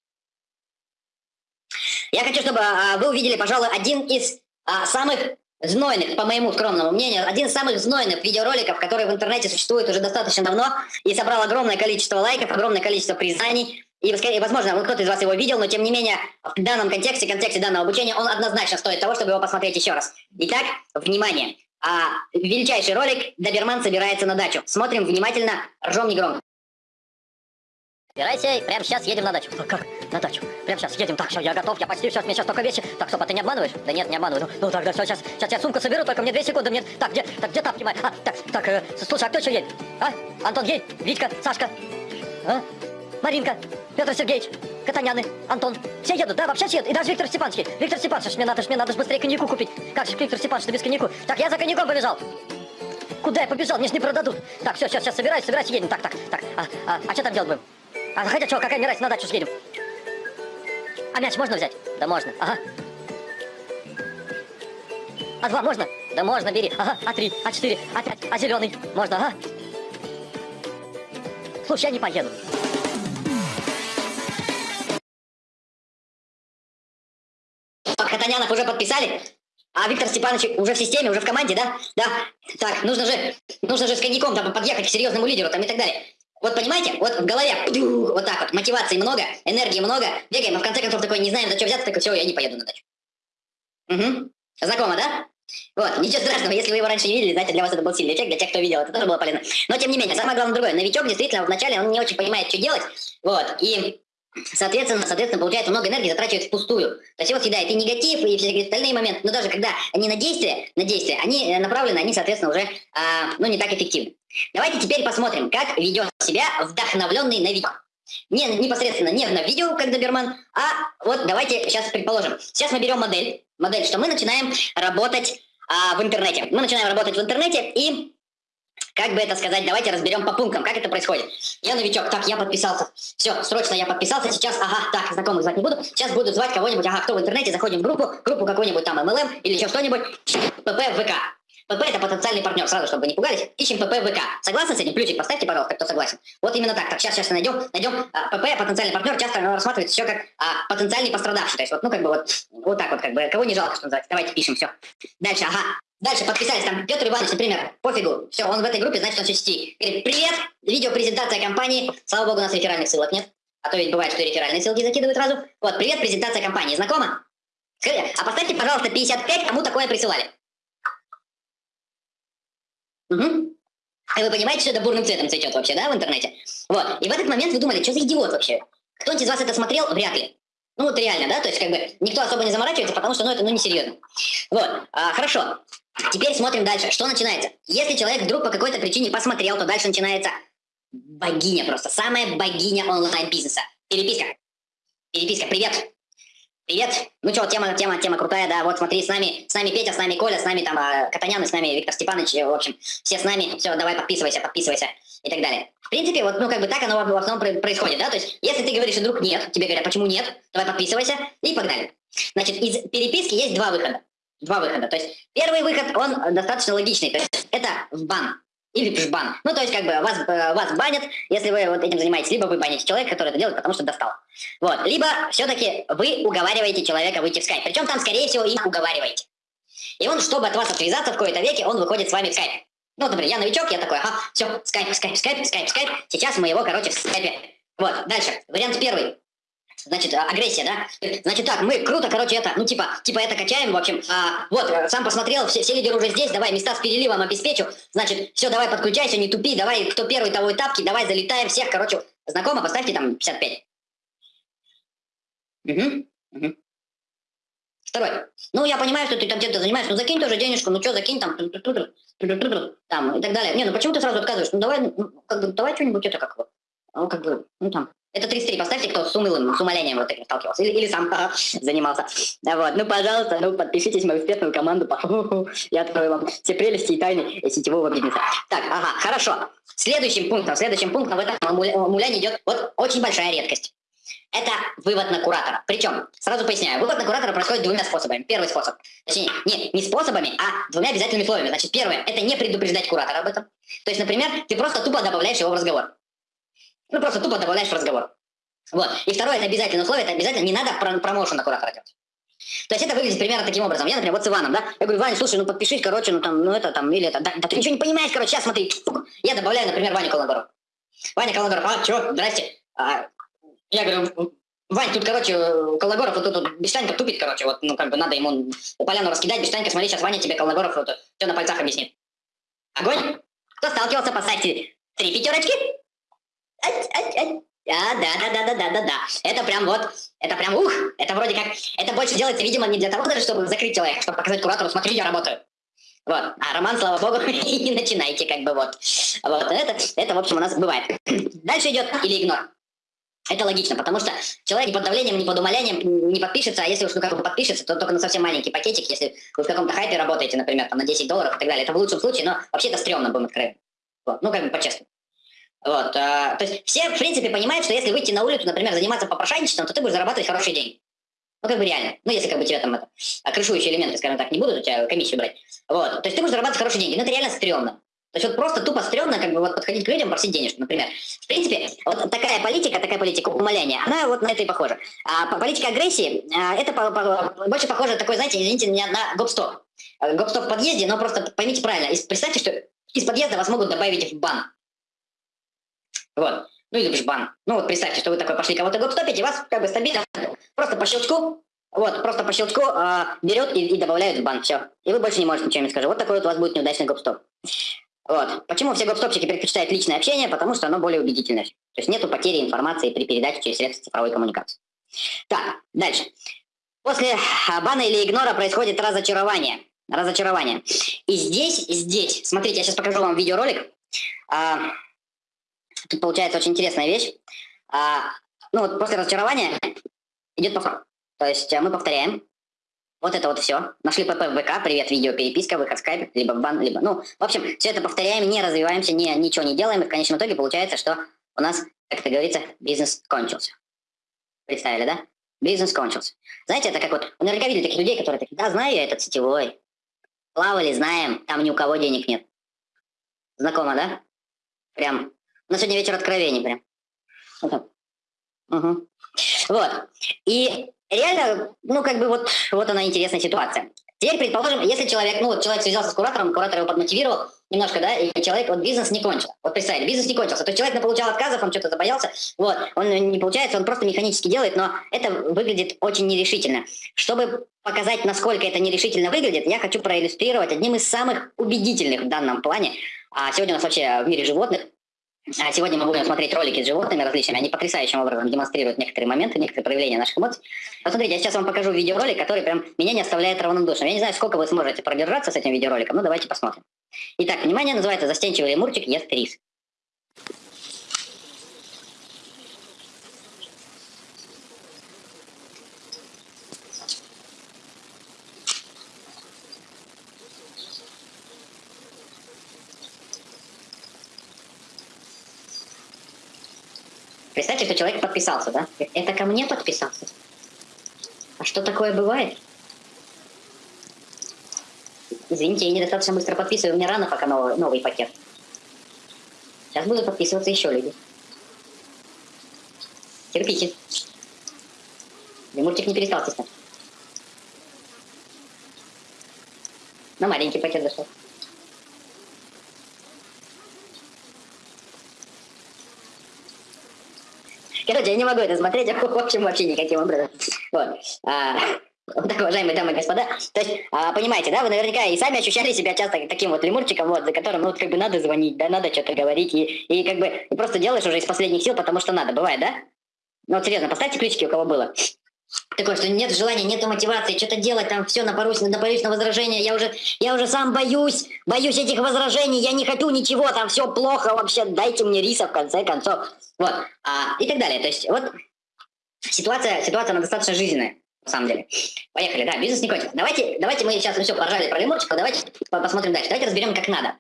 Я хочу, чтобы э, вы увидели, пожалуй, один из э, самых знойных, по моему скромному мнению, один из самых знойных видеороликов, который в интернете существует уже достаточно давно и собрал огромное количество лайков, огромное количество признаний. И, возможно, кто-то из вас его видел, но тем не менее, в данном контексте, контексте данного обучения, он однозначно стоит того, чтобы его посмотреть еще раз. Итак, внимание. А, величайший ролик «Доберман собирается на дачу». Смотрим внимательно, ржем негромко. Собирайся, прямо сейчас едем на дачу. Как? На дачу. Прямо сейчас едем. Так, все, я готов, я почти, сейчас, мне сейчас только вещи. Так, стоп, а ты не обманываешь? Да нет, не обманываю. Ну, ну тогда все, сейчас, сейчас я сумку соберу, только мне две секунды. Мне... Так, где, так, где тапки мои? А, так, так, э, слушай, а кто еще едет? А? Антон едет? Витька? Сашка? А? Маринка, Петр Сергеевич, Катаняны, Антон. Все едут, да, вообще все едут. И даже Виктор Степанович. Виктор Степанович, мне надо, мне надо быстрее коньяку купить. Как же Виктор Степанович, без коньяку? Так, я за коньяком побежал. Куда я побежал? Мне ж не продадут. Так, все, сейчас, сейчас собираюсь, собираюсь, едем. Так, так, так. А, а, а что там делать будем? А хотя что, какая мне разница, на дачу съедем. А мяч можно взять? Да можно. Ага. А два можно? Да можно, бери. Ага. А три, а четыре, а пять, а зеленый? Можно, ага. Слушай, я не поеду. Катанянов уже подписали? А Виктор Степанович уже в системе, уже в команде, да? Да. Так, нужно же, нужно же с коньяком там подъехать к серьезному лидеру там и так далее. Вот понимаете, вот в голове вот так вот, мотивации много, энергии много, бегаем, но в конце концов такой не знаем, за что взяться, такой, все, я не поеду на дачу. Угу. Знакомо, да? Вот, ничего страшного, если вы его раньше не видели, знаете, для вас это был сильный эффект, для тех, кто видел, это тоже было полезно. Но тем не менее, самое главное другое, новичок действительно вначале он не очень понимает, что делать, вот, и Соответственно, соответственно, получается много энергии затрачивает впустую. То есть его съедает и негатив, и все остальные моменты. Но даже когда они на действие, на действие, они э, направлены, они, соответственно, уже а, ну, не так эффективны. Давайте теперь посмотрим, как ведет себя вдохновленный новичок. Не непосредственно не на видео, как доберман, а вот давайте сейчас предположим. Сейчас мы берем модель, модель, что мы начинаем работать а, в интернете. Мы начинаем работать в интернете и как бы это сказать, давайте разберем по пунктам, как это происходит. Я новичок, так, я подписался. Все, срочно я подписался, сейчас, ага, так, знакомых звать не буду. Сейчас буду звать кого-нибудь, ага, кто в интернете, заходим в группу, группу какой-нибудь там MLM или еще что-нибудь, ПП ВК. ПП это потенциальный партнер, сразу, чтобы вы не пугались. Ищем ПП ВК. Согласны с этим? Плюсик поставьте, пожалуйста, кто согласен. Вот именно так. Так, сейчас, сейчас найдем. Найдем а, ПП, потенциальный партнер, часто рассматривается еще как а, потенциальный пострадавший. То есть вот, ну, как бы вот, вот так вот, как бы, кого не жалко, что называется. Давайте пишем, все. Дальше, ага. Дальше подписались, там, Петр Иванович, например, пофигу, все, он в этой группе, значит, он сети. Говорит, привет, видеопрезентация компании, слава богу, у нас реферальных ссылок нет, а то ведь бывает, что реферальные ссылки закидывают сразу. Вот, привет, презентация компании, знакомо? Скажите, а поставьте, пожалуйста, 55, кому такое присылали. Угу. И вы понимаете, что это бурным цветом цветет вообще, да, в интернете? Вот, и в этот момент вы думали, что за идиот вообще? Кто-нибудь из вас это смотрел? Вряд ли. Ну вот реально, да, то есть как бы никто особо не заморачивается, потому что ну это ну несерьезно. Вот, а, хорошо. Теперь смотрим дальше. Что начинается? Если человек вдруг по какой-то причине посмотрел, то дальше начинается богиня просто. Самая богиня онлайн-бизнеса. Переписка. Переписка. Привет. Привет. Ну что, тема, тема, тема крутая, да. Вот смотри, с нами, с нами Петя, с нами Коля, с нами там а, Катанян, с нами Виктор Степанович, в общем, все с нами. Все, давай подписывайся, подписывайся и так далее. В принципе, вот, ну, как бы так оно в основном происходит, да. То есть, если ты говоришь, вдруг нет, тебе говорят, почему нет, давай подписывайся и погнали. Значит, из переписки есть два выхода два выхода. То есть первый выход, он достаточно логичный. То есть это в бан или в бан. Ну, то есть, как бы, вас, э, вас банят, если вы вот этим занимаетесь. Либо вы баните человека, который это делает, потому что достал. Вот. Либо все-таки вы уговариваете человека выйти в скайп. Причем там, скорее всего, и уговариваете. И он, чтобы от вас отвязаться в какой-то веке, он выходит с вами в скайп. Ну, например, я новичок, я такой, ага, все, скайп, скайп, скайп, скайп, скайп. Сейчас мы его, короче, в скайпе. Вот, дальше. Вариант первый значит, а, агрессия, да? Значит так, мы круто, короче, это, ну, типа, типа это качаем, в общем, а, вот, э, сам посмотрел, все, все лидеры уже здесь, давай, места с переливом обеспечу, значит, все, давай, подключайся, не тупи, давай, кто первый, того и тапки, давай, залетаем всех, короче, знакомо, поставьте там 55. Угу, угу. Второй. Ну, я понимаю, что ты там чем-то занимаешься, ну, закинь тоже денежку, ну, что, закинь там, там, и так далее. Не, ну, почему ты сразу отказываешь? Ну, давай, ну, как бы, давай что-нибудь это как бы, ну, как бы, ну, там, это 33 поставьте, кто с умылым, с умолением вот этим сталкивался. Или, или сам занимался. Вот. Ну, пожалуйста, ну, подпишитесь в мою успешную команду. [LAUGHS] Я открою вам все прелести и тайны сетевого бизнеса. Так, ага, хорошо. Следующим пунктом, следующим пунктом в этом муляне идет вот очень большая редкость. Это вывод на куратора. Причем, сразу поясняю, вывод на куратора происходит двумя способами. Первый способ, точнее, не, не способами, а двумя обязательными условиями. Значит, первое, это не предупреждать куратора об этом. То есть, например, ты просто тупо добавляешь его в разговор. Ну, просто тупо добавляешь в разговор. Вот. И второе, это обязательное условие, это обязательно не надо промоушен на куратора делать. То есть это выглядит примерно таким образом. Я, например, вот с Иваном, да, я говорю, Ваня, слушай, ну подпишись, короче, ну там, ну это там, или это, да, да ты ничего не понимаешь, короче, сейчас смотри. Я добавляю, например, Ваню Калногоров. Ваня Калногоров, а, что, здрасте. А, я говорю, Вань, тут, короче, Калногоров вот тут вот, Бештанька тупит, короче, вот, ну, как бы надо ему поляну раскидать, Бештанька, смотри, сейчас Ваня тебе Калногоров вот, все на пальцах объяснит. Огонь? Кто сталкивался, поставьте три пятерочки. Да, да, да, да, да, да, да, да. Это прям вот, это прям ух, это вроде как, это больше делается, видимо, не для того даже, чтобы закрыть человека, чтобы показать куратору, смотри, я работаю. Вот. А роман, слава богу, [LAUGHS] не начинайте, как бы вот. Вот, это, это, в общем, у нас бывает. Дальше идет или игнор. Это логично, потому что человек под давлением, ни под умолением не подпишется, а если уж ну как бы подпишется, то только на совсем маленький пакетик, если вы в каком-то хайпе работаете, например, там на 10 долларов и так далее. Это в лучшем случае, но вообще это стрёмно, будем откровенны. Вот. Ну, как бы по-честному. Вот, а, то есть все, в принципе, понимают, что если выйти на улицу, например, заниматься попрошайничеством, то ты будешь зарабатывать хорошие деньги. Ну, как бы реально. Ну, если как бы тебя там это, а крышующие элементы, скажем так, не будут у тебя комиссию брать. Вот, то есть ты будешь зарабатывать хорошие деньги. Но это реально стрёмно. То есть вот просто тупо стрёмно как бы вот подходить к людям, просить денежку, например. В принципе, вот такая политика, такая политика умоляния, она вот на это и похожа. А политика агрессии, а, это по, по, больше похоже такой, знаете, извините меня, на гоп-стоп. Гоп-стоп в подъезде, но просто поймите правильно, представьте, что из подъезда вас могут добавить в бан. Вот. Ну или бан. Ну вот представьте, что вы такой пошли кого-то гопстопить, и вас как бы стабильно просто по щелчку, вот, просто по щелчку э, берет и, и добавляет в бан, все. И вы больше не можете ничего не скажу. Вот такой вот у вас будет неудачный гопстоп. Вот. Почему все гопстопчики предпочитают личное общение? Потому что оно более убедительное. То есть нету потери информации при передаче через средства цифровой коммуникации. Так, дальше. После бана или игнора происходит разочарование. Разочарование. И здесь, здесь, смотрите, я сейчас покажу вам видеоролик. А, тут получается очень интересная вещь. А, ну вот после разочарования идет повтор. То есть э, мы повторяем. Вот это вот все. Нашли ПП в ВК, привет, видео, переписка, выход в скайп, либо в бан, либо... Ну, в общем, все это повторяем, не развиваемся, не, ничего не делаем, и в конечном итоге получается, что у нас, как это говорится, бизнес кончился. Представили, да? Бизнес кончился. Знаете, это как вот... Вы наверняка видели таких людей, которые такие, да, знаю я этот сетевой. Плавали, знаем, там ни у кого денег нет. Знакомо, да? Прям. У нас сегодня вечер откровений прям. Угу. Вот. И реально, ну, как бы вот, вот она интересная ситуация. Теперь, предположим, если человек, ну, вот человек связался с куратором, куратор его подмотивировал немножко, да, и человек, вот бизнес не кончил. Вот представили, бизнес не кончился. То есть человек получал отказов, он что-то забоялся, вот, он не получается, он просто механически делает, но это выглядит очень нерешительно. Чтобы показать, насколько это нерешительно выглядит, я хочу проиллюстрировать одним из самых убедительных в данном плане. А сегодня у нас вообще в мире животных сегодня мы будем смотреть ролики с животными различными. Они потрясающим образом демонстрируют некоторые моменты, некоторые проявления наших эмоций. Посмотрите, я сейчас вам покажу видеоролик, который прям меня не оставляет равнодушным. Я не знаю, сколько вы сможете продержаться с этим видеороликом, но давайте посмотрим. Итак, внимание, называется «Застенчивый лемурчик ест рис». Представьте, что человек подписался, да? Это ко мне подписался? А что такое бывает? Извините, я недостаточно быстро подписываю, мне рано пока новый, новый пакет. Сейчас будут подписываться еще люди. Терпите. Мультик не перестал стеснять. На маленький пакет зашел. Короче, я не могу это смотреть, в общем, вообще никаким образом. Вот. А, вот так, уважаемые дамы и господа. То есть, а, понимаете, да, вы наверняка и сами ощущали себя часто таким вот лемурчиком, вот, за которым, ну, вот, как бы надо звонить, да, надо что-то говорить, и, и как бы просто делаешь уже из последних сил, потому что надо, бывает, да? Ну, вот серьезно, поставьте ключики, у кого было. Такое, что нет желания, нет мотивации, что-то делать, там все напорусь, напорюсь на возражения, я уже, я уже сам боюсь, боюсь этих возражений, я не хочу ничего, там все плохо вообще, дайте мне риса в конце концов. Вот, а, и так далее. То есть вот ситуация, ситуация она достаточно жизненная, на самом деле. Поехали, да, бизнес не кончится. Давайте, давайте мы сейчас все поржали про лемурчиков, давайте посмотрим дальше. Давайте разберем, как надо.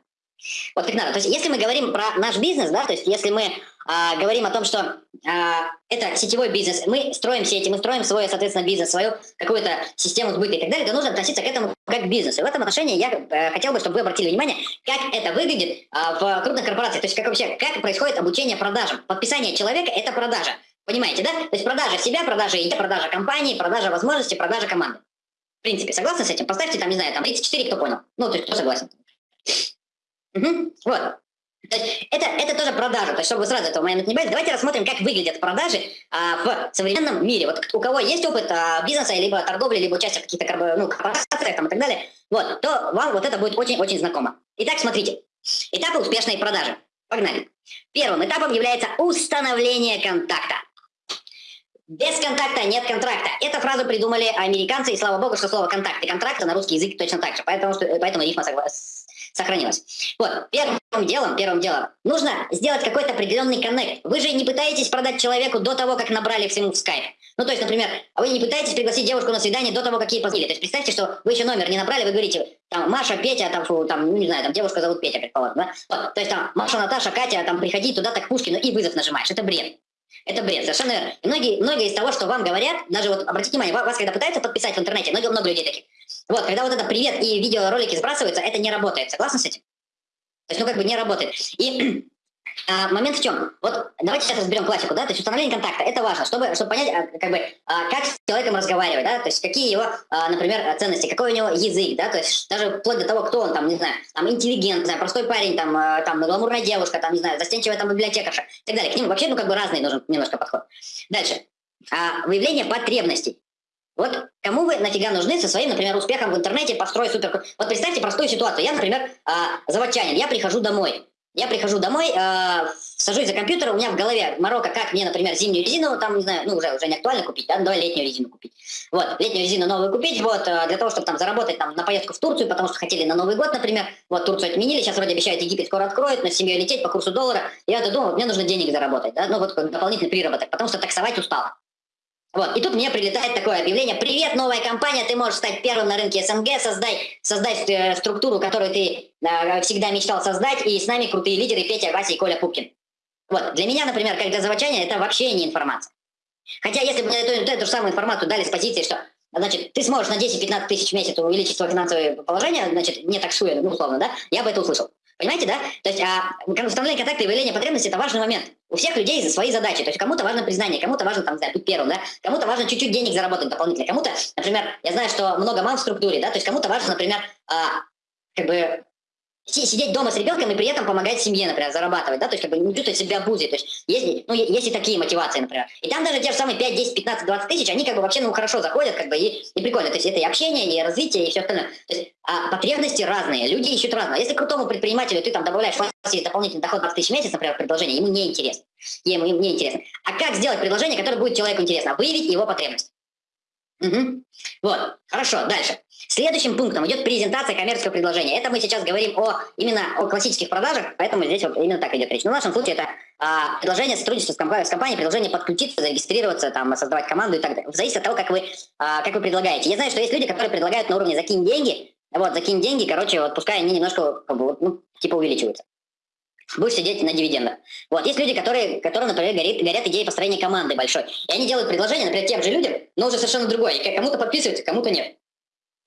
Вот как надо. То есть если мы говорим про наш бизнес, да, то есть если мы а, говорим о том, что а, это сетевой бизнес, мы строим сети, мы строим свой, соответственно, бизнес, свою какую-то систему сбыта и так далее, то нужно относиться к этому как к бизнесу. И в этом отношении я э, хотел бы, чтобы вы обратили внимание, как это выглядит а, в крупных корпорациях, то есть как вообще, как происходит обучение продажам. Подписание человека – это продажа. Понимаете, да? То есть продажа себя, продажа идеи, продажа компании, продажа возможностей, продажа команды. В принципе, согласны с этим? Поставьте там, не знаю, там 34, кто понял. Ну, то есть кто согласен. Угу. Вот. То есть это, это тоже продажа. То есть, чтобы сразу этого момента не боялись, давайте рассмотрим, как выглядят продажи а, в современном мире. Вот у кого есть опыт а, бизнеса, либо торговли, либо участия в каких-то ну, корпорациях там, и так далее, вот, то вам вот это будет очень-очень знакомо. Итак, смотрите. Этапы успешной продажи. Погнали. Первым этапом является установление контакта. Без контакта нет контракта. Эту фразу придумали американцы, и слава богу, что слово контакт и контракт на русский язык точно так же. Поэтому, что, поэтому рифма сохранилась. Вот, первым делом, первым делом, нужно сделать какой-то определенный коннект. Вы же не пытаетесь продать человеку до того, как набрали всему в скайп. Ну, то есть, например, вы не пытаетесь пригласить девушку на свидание до того, как ей позвонили. То есть, представьте, что вы еще номер не набрали, вы говорите, там, Маша, Петя, там, фу, там, ну, не знаю, там, девушка зовут Петя, предположим, да? Вот, то есть, там, Маша, Наташа, Катя, там, приходи туда-то к Пушкину и вызов нажимаешь. Это бред. Это бред, совершенно верно. И многие, многие из того, что вам говорят, даже вот, обратите внимание, вас, когда пытаются подписать в интернете, много, много людей таких. Вот, когда вот это привет и видеоролики сбрасываются, это не работает. Согласны с этим? То есть, ну, как бы не работает. И [CLEARS THROAT] а, момент в чем? Вот давайте сейчас разберем классику, да, то есть установление контакта, это важно, чтобы, чтобы понять, а, как бы, а, как с человеком разговаривать, да, то есть какие его, а, например, ценности, какой у него язык, да, то есть даже вплоть до того, кто он, там, не знаю, там, интеллигент, не знаю, простой парень, там, а, там, гламурная девушка, там, не знаю, застенчивая там библиотекарша и так далее. К ним вообще, ну, как бы разный нужен немножко подход. Дальше. А, выявление потребностей. Вот кому вы нафига нужны со своим, например, успехом в интернете, построй супер... Вот представьте простую ситуацию. Я, например, а, заводчанин, я прихожу домой. Я прихожу домой, э, сажусь за компьютер, у меня в голове морока, как мне, например, зимнюю резину, там, не знаю, ну, уже, уже не актуально купить, да, ну, давай летнюю резину купить. Вот, летнюю резину новую купить, вот, э, для того, чтобы там заработать там на поездку в Турцию, потому что хотели на Новый год, например, вот, Турцию отменили, сейчас вроде обещают Египет скоро откроют, на семью лететь по курсу доллара, я вот, мне нужно денег заработать, да, ну, вот, дополнительный приработок, потому что таксовать устала. Вот. И тут мне прилетает такое объявление. Привет, новая компания, ты можешь стать первым на рынке СНГ, создай, создай э, структуру, которую ты э, всегда мечтал создать, и с нами крутые лидеры Петя, Вася и Коля Пупкин. Вот. Для меня, например, как для заводчания, это вообще не информация. Хотя если бы мне эту, эту же самую информацию дали с позиции, что значит, ты сможешь на 10-15 тысяч в месяц увеличить свое финансовое положение, значит, не таксуя, ну, условно, да, я бы это услышал. Понимаете, да? То есть а, установление контакта и выявление потребностей – это важный момент. У всех людей свои задачи. То есть кому-то важно признание, кому-то важно, там, знаю, быть первым, да? Кому-то важно чуть-чуть денег заработать дополнительно. Кому-то, например, я знаю, что много мам в структуре, да? То есть кому-то важно, например, а, как бы сидеть дома с ребенком и при этом помогать семье, например, зарабатывать, да, то есть как бы не чувствовать себя обузой, то есть есть, ну, есть и такие мотивации, например. И там даже те же самые 5, 10, 15, 20 тысяч, они как бы вообще, ну, хорошо заходят, как бы, и, и прикольно, то есть это и общение, и развитие, и все остальное. То есть а потребности разные, люди ищут разное. Если крутому предпринимателю ты там добавляешь в дополнительный доход 20 тысяч в месяц, например, предложение, ему не интересно. Ему, ему не интересно. А как сделать предложение, которое будет человеку интересно? Выявить его потребность. Угу. Вот, хорошо, дальше. Следующим пунктом идет презентация коммерческого предложения. Это мы сейчас говорим о именно о классических продажах, поэтому здесь вот именно так идет речь. Но в нашем случае это а, предложение сотрудничества с, компанией, с компанией, предложение подключиться, зарегистрироваться, там, создавать команду и так далее. Зависит от того, как вы, а, как вы предлагаете. Я знаю, что есть люди, которые предлагают на уровне закинь деньги, вот, закинь деньги, короче, вот пускай они немножко, ну, типа увеличиваются будешь сидеть на дивидендах. Вот, есть люди, которые, которые например, горят, горят идеей построения команды большой. И они делают предложение, например, тем же людям, но уже совершенно другое. И кому-то подписываются, кому-то нет.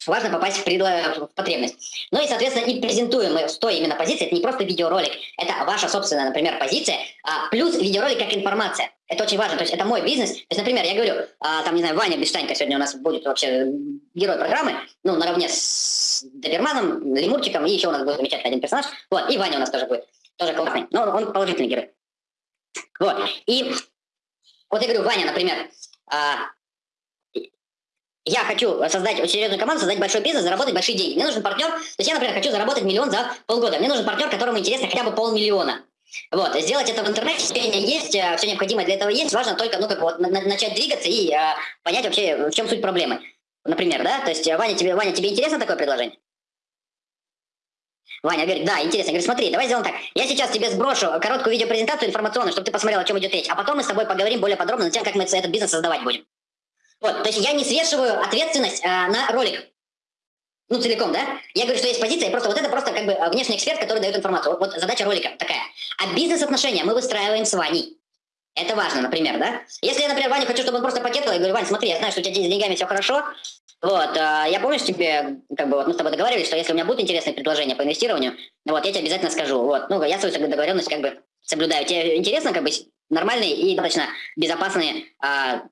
Важно попасть в, предло... в потребность. Ну и, соответственно, и презентуем мы с той именно позиции. Это не просто видеоролик, это ваша собственная, например, позиция, а, плюс видеоролик как информация. Это очень важно. То есть это мой бизнес. То есть, например, я говорю, а, там, не знаю, Ваня Бештанько сегодня у нас будет вообще герой программы, ну, наравне с Доберманом, Лемурчиком, и еще у нас будет замечательный один персонаж. Вот, и Ваня у нас тоже будет тоже классный, но он положительный герой. Вот, и вот я говорю, Ваня, например, а, я хочу создать серьезную команду, создать большой бизнес, заработать большие деньги. Мне нужен партнер, то есть я, например, хочу заработать миллион за полгода. Мне нужен партнер, которому интересно хотя бы полмиллиона. Вот, сделать это в интернете, все есть, э, все необходимое для этого есть, важно только, ну, как вот, начать двигаться и а, понять вообще, в чем суть проблемы. Например, да, то есть, Ваня, тебе, Ваня, тебе интересно такое предложение? Ваня говорит, да, интересно. Я говорю, смотри, давай сделаем так. Я сейчас тебе сброшу короткую видеопрезентацию информационную, чтобы ты посмотрел, о чем идет речь. А потом мы с тобой поговорим более подробно на тем, как мы этот бизнес создавать будем. Вот, то есть я не свешиваю ответственность э, на ролик. Ну, целиком, да? Я говорю, что есть позиция, просто вот это просто как бы внешний эксперт, который дает информацию. Вот, вот задача ролика такая. А бизнес-отношения мы выстраиваем с Ваней. Это важно, например, да? Если я, например, Ваню хочу, чтобы он просто пакетовал, я говорю, Вань, смотри, я знаю, что у тебя с деньгами все хорошо, вот, а, я помню, что тебе, как бы, вот мы с тобой договаривались, что если у меня будут интересные предложения по инвестированию, вот, я тебе обязательно скажу, вот, ну, я свою договоренность, как бы, соблюдаю. Тебе интересно, как бы, нормальные и достаточно безопасные, а,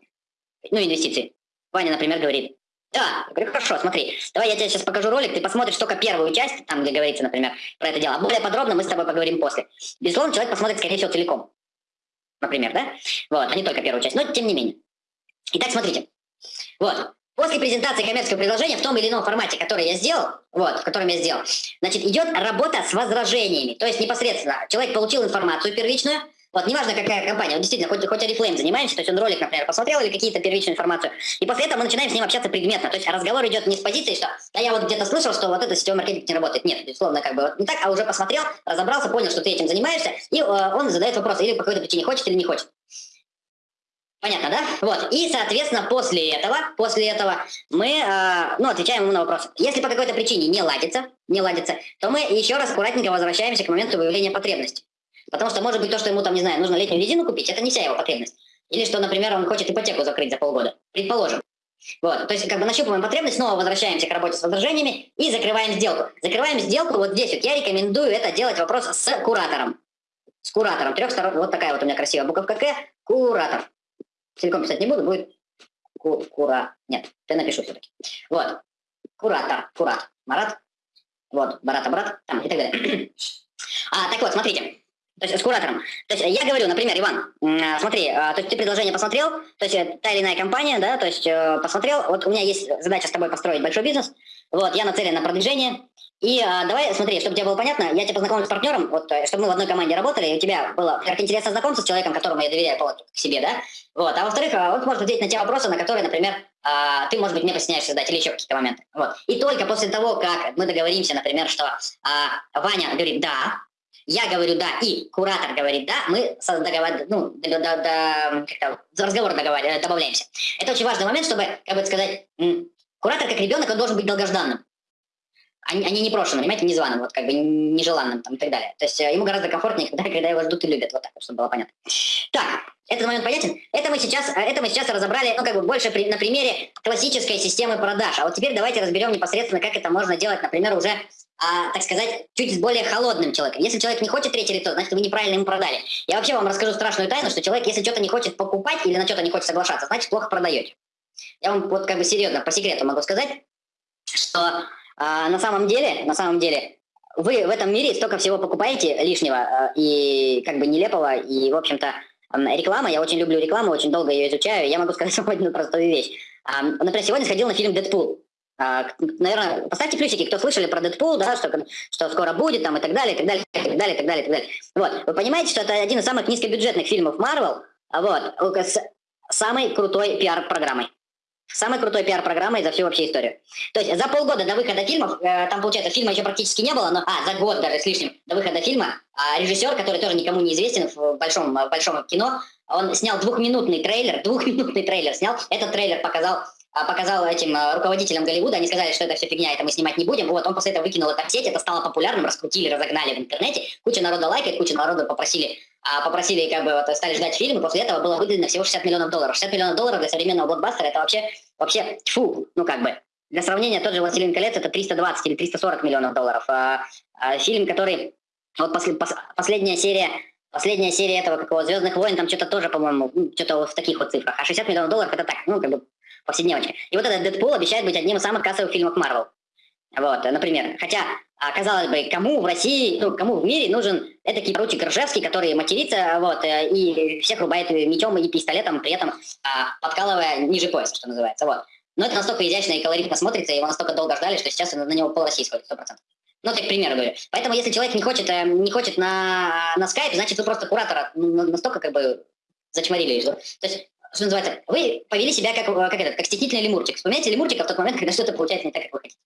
ну, инвестиции? Ваня, например, говорит, да, я говорю, хорошо, смотри, давай я тебе сейчас покажу ролик, ты посмотришь только первую часть, там, где говорится, например, про это дело, а более подробно мы с тобой поговорим после. Безусловно, человек посмотрит, скорее всего, целиком, например, да? Вот, а не только первую часть, но тем не менее. Итак, смотрите. Вот, После презентации коммерческого предложения в том или ином формате, который я сделал, вот, в котором я сделал, значит, идет работа с возражениями. То есть непосредственно человек получил информацию первичную, вот, неважно, какая компания, вот действительно, хоть, хоть Oriflame занимаемся, то есть он ролик, например, посмотрел или какие-то первичную информацию, и после этого мы начинаем с ним общаться предметно, то есть разговор идет не с позиции, что да я вот где-то слышал, что вот это сетевой маркетинг не работает. Нет, безусловно, как бы вот не так, а уже посмотрел, разобрался, понял, что ты этим занимаешься, и э, он задает вопрос, или по какой-то причине хочет или не хочет. Понятно, да? Вот. И, соответственно, после этого, после этого мы, э, ну, отвечаем ему на вопрос. Если по какой-то причине не ладится, не ладится, то мы еще раз аккуратненько возвращаемся к моменту выявления потребности. Потому что, может быть, то, что ему там, не знаю, нужно летнюю резину купить, это не вся его потребность. Или что, например, он хочет ипотеку закрыть за полгода. Предположим. Вот, то есть как бы нащупываем потребность, снова возвращаемся к работе с возражениями и закрываем сделку. Закрываем сделку вот здесь вот. Я рекомендую это делать вопрос с куратором с куратором. Трех сторон. Вот такая вот у меня красивая буковка К. Куратор. Целиком писать не буду, будет ку кура. Нет, ты напишу все-таки. Вот. Куратор. Курат. Марат. Вот. Барата, брат. Там и так далее. [CLEARS THROAT] а, так вот, смотрите. То есть с куратором. То есть я говорю, например, Иван, а, смотри, а, то есть ты предложение посмотрел, то есть э, та или иная компания, да, то есть э, посмотрел, вот у меня есть задача с тобой построить большой бизнес, вот, я нацелен на продвижение, и давай, смотри, чтобы тебе было понятно, я тебя познакомлю с партнером, вот, э, чтобы мы в одной команде работали, и у тебя было как интересно знакомство с человеком, которому я доверяю к себе, да, вот, а во-вторых, он может ответить на те вопросы, на которые, например, ты, может быть, мне постесняешься задать или еще какие-то моменты, вот. И только после того, как мы договоримся, например, что Ваня говорит «да», я говорю «да» и куратор говорит «да», мы договор... ну, до, до, до, как разговор договор... добавляемся. Это очень важный момент, чтобы, как бы сказать, куратор как ребенок, он должен быть долгожданным они, они не прошены, понимаете, незваным, вот как бы нежеланным там и так далее. То есть э, ему гораздо комфортнее, когда, когда его ждут и любят, вот так, чтобы было понятно. Так, этот момент понятен? Это мы сейчас, э, это мы сейчас разобрали, ну, как бы больше при, на примере классической системы продаж. А вот теперь давайте разберем непосредственно, как это можно делать, например, уже а, так сказать, чуть с более холодным человеком. Если человек не хочет третий лицо, значит, вы неправильно ему продали. Я вообще вам расскажу страшную тайну, что человек, если что-то не хочет покупать или на что-то не хочет соглашаться, значит, плохо продаете. Я вам вот как бы серьезно, по секрету могу сказать, что а на самом деле, на самом деле, вы в этом мире столько всего покупаете лишнего э, и как бы нелепого, и, в общем-то, реклама, я очень люблю рекламу, очень долго ее изучаю, я могу [LAUGHS] сказать сегодня простую вещь. Например, сегодня сходил на фильм «Дэдпул». А, наверное, поставьте плюсики, кто слышали про Дэдпул, да, что, что скоро будет, там, и так далее, и так далее, и так далее, и так далее, и так далее. Вот, вы понимаете, что это один из самых низкобюджетных фильмов Marvel, вот, с самой крутой пиар-программой. Самой крутой пиар-программой за всю вообще историю. То есть за полгода до выхода фильмов, э, там, получается, фильма еще практически не было, но, а, за год даже с лишним до выхода фильма, а режиссер, который тоже никому не известен в большом, в большом кино, он снял двухминутный трейлер, [LAUGHS] двухминутный трейлер снял. Этот трейлер показал а, показал этим а, руководителям Голливуда, они сказали, что это все фигня, это мы снимать не будем. Вот, он после этого выкинул это в сеть, это стало популярным, раскрутили, разогнали в интернете. Куча народа лайкает, куча народу попросили, а, попросили как бы вот, стали ждать фильм, и после этого было выделено всего 60 миллионов долларов. 60 миллионов долларов для современного блокбастера это вообще, вообще, фу, ну как бы. Для сравнения, тот же «Властелин колец» это 320 или 340 миллионов долларов. А, а, фильм, который, вот после, пос, последняя серия Последняя серия этого какого «Звездных войн», там что-то тоже, по-моему, ну, что-то в таких вот цифрах. А 60 миллионов долларов это так, ну, как бы повседневочка. И вот этот Дэдпул обещает быть одним из самых кассовых фильмов Марвел. Вот, например. Хотя, а, казалось бы, кому в России, ну, кому в мире нужен этакий поручик Ржевский, который матерится, вот, э, и всех рубает мечом и пистолетом, при этом а, подкалывая ниже пояса, что называется, вот. Но это настолько изящно и колоритно смотрится, и его настолько долго ждали, что сейчас на него пол России сходит, 100%. Ну, так, к примеру говорю. Поэтому, если человек не хочет, э, не хочет на, на скайпе, значит, вы просто куратора настолько, как бы, зачморили. То есть что называется, вы повели себя как, как, этот, как стеснительный лемурчик. Вспоминайте лемурчика в тот момент, [LAUGHS] когда что-то получается не так, как вы хотите.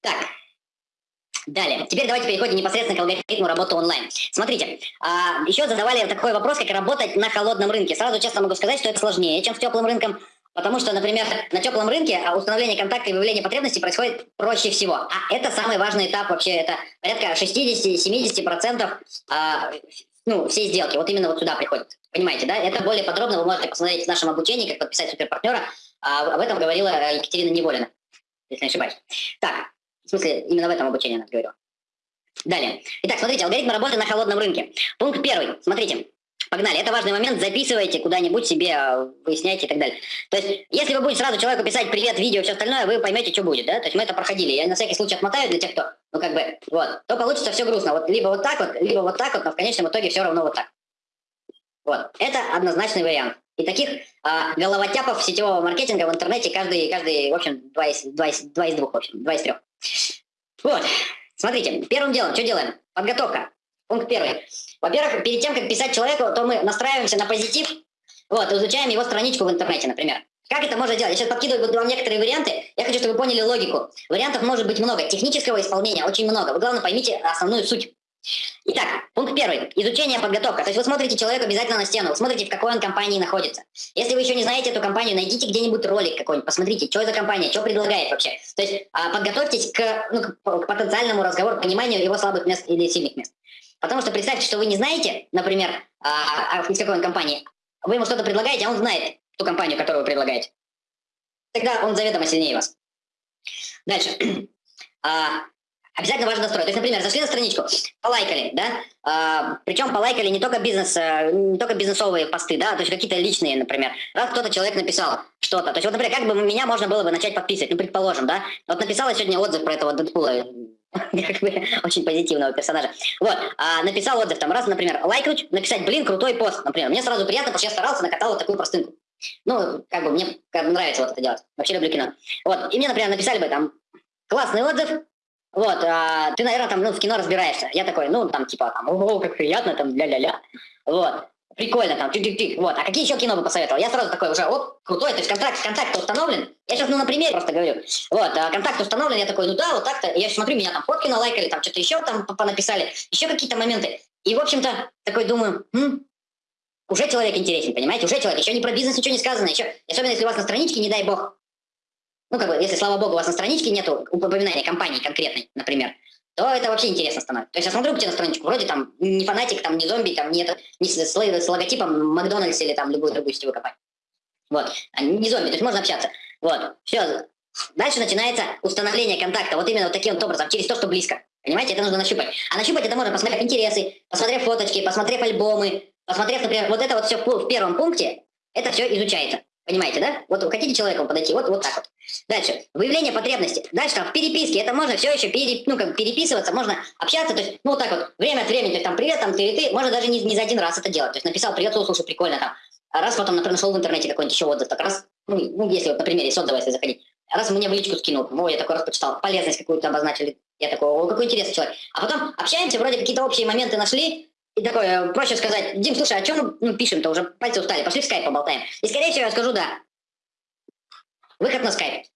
Так, Далее. Теперь давайте переходим непосредственно к алгоритму работы онлайн. Смотрите, а, еще задавали такой вопрос, как работать на холодном рынке. Сразу честно могу сказать, что это сложнее, чем с теплым рынком, потому что, например, на теплом рынке а, установление контакта и выявление потребностей происходит проще всего. А это самый важный этап вообще, это порядка 60-70% а, ну, все сделки. Вот именно вот сюда приходят. Понимаете, да? Это более подробно вы можете посмотреть в нашем обучении, как подписать суперпартнера. А об этом говорила Екатерина Неволина, если не ошибаюсь. Так, в смысле, именно в этом обучении она говорила. Далее. Итак, смотрите, алгоритм работы на холодном рынке. Пункт первый. Смотрите. Погнали. Это важный момент. Записывайте куда-нибудь себе, выясняйте и так далее. То есть, если вы будете сразу человеку писать привет, видео, все остальное, вы поймете, что будет, да? То есть мы это проходили. Я на всякий случай отмотаю для тех, кто, ну как бы, вот, то получится все грустно. Вот либо вот так вот, либо вот так вот, но в конечном итоге все равно вот так. Вот. Это однозначный вариант. И таких а, головотяпов сетевого маркетинга в интернете каждый, каждый в общем, два из, два из, два из двух, в общем, два из трех. Вот. Смотрите, первым делом, что делаем? Подготовка. Пункт первый. Во-первых, перед тем, как писать человеку, то мы настраиваемся на позитив, вот, изучаем его страничку в интернете, например. Как это можно делать? Я сейчас подкидываю вам некоторые варианты. Я хочу, чтобы вы поняли логику. Вариантов может быть много. Технического исполнения очень много. Вы, главное, поймите основную суть. Итак, пункт первый. Изучение, подготовка. То есть вы смотрите человека обязательно на стену, вы смотрите, в какой он компании находится. Если вы еще не знаете эту компанию, найдите где-нибудь ролик какой-нибудь, посмотрите, что это компания, что предлагает вообще. То есть а, подготовьтесь к, ну, к потенциальному разговору, пониманию его слабых мест или сильных мест. Потому что представьте, что вы не знаете, например, а, а, из какой он компании, вы ему что-то предлагаете, а он знает ту компанию, которую вы предлагаете. Тогда он заведомо сильнее вас. Дальше. [CLEARS THROAT] Обязательно важно настроить. То есть, например, зашли на страничку, полайкали, да, а, причем полайкали не только бизнес, э, не только бизнесовые посты, да, то есть какие-то личные, например. Раз кто-то человек написал что-то, то есть вот, например, как бы меня можно было бы начать подписывать, ну, предположим, да, вот написала сегодня отзыв про этого Дэдпула, [LAUGHS] как бы очень позитивного персонажа. Вот, а, написал отзыв, там, раз, например, лайкнуть, написать, блин, крутой пост, например. Мне сразу приятно, потому что я старался, накатал вот такую простынку. Ну, как бы мне как бы нравится вот это делать. Вообще люблю кино. Вот, и мне, например, написали бы там, классный отзыв, вот, а, ты, наверное, там, ну, в кино разбираешься. Я такой, ну, там, типа, там, о, как приятно, там, ля-ля-ля. Вот, прикольно, там, тик-тик-тик. Вот, а какие еще кино бы посоветовал? Я сразу такой уже, оп, крутой, то есть контракт, контакт установлен. Я сейчас, ну, на примере просто говорю. Вот, а контакт установлен, я такой, ну да, вот так-то. Я смотрю, меня там фотки налайкали, там что-то еще там понаписали, еще какие-то моменты. И, в общем-то, такой думаю, хм, уже человек интересен, понимаете? Уже человек, еще не про бизнес ничего не сказано, еще, особенно если у вас на страничке, не дай бог, ну, как бы, если, слава богу, у вас на страничке нету упоминания компании конкретной, например, то это вообще интересно становится. То есть я смотрю к тебе на страничку, вроде там не фанатик, там не зомби, там нет не с, с, с логотипом Макдональдс или там любую другую сетевую компанию. Вот, а не зомби, то есть можно общаться. Вот, все. Дальше начинается установление контакта, вот именно вот таким вот образом, через то, что близко. Понимаете, это нужно нащупать. А нащупать это можно, посмотрев интересы, посмотрев фоточки, посмотрев альбомы, посмотрев, например, вот это вот все в первом пункте, это все изучается. Понимаете, да? Вот вы хотите человеку подойти, вот, вот так вот. Дальше. Выявление потребности. Дальше там в переписке. Это можно все еще пере, ну, как переписываться, можно общаться. То есть, ну, вот так вот, время от времени, то есть, там, привет, там, ты, ты. Можно даже не, не за один раз это делать. То есть, написал, привет, слушай, прикольно там. А раз потом, например, нашел в интернете какой-нибудь еще отзыв, так раз, ну, ну если вот, на примере с отзыва, если заходить, раз мне в личку скинул, о, я такой раз почитал, полезность какую-то обозначили, я такой, о, какой интересный человек. А потом общаемся, вроде какие-то общие моменты нашли, и такое, проще сказать, Дим, слушай, а чем мы ну, пишем-то, уже пальцы устали, пошли в скайп поболтаем. И, скорее всего, я скажу, да, Выход на скайп.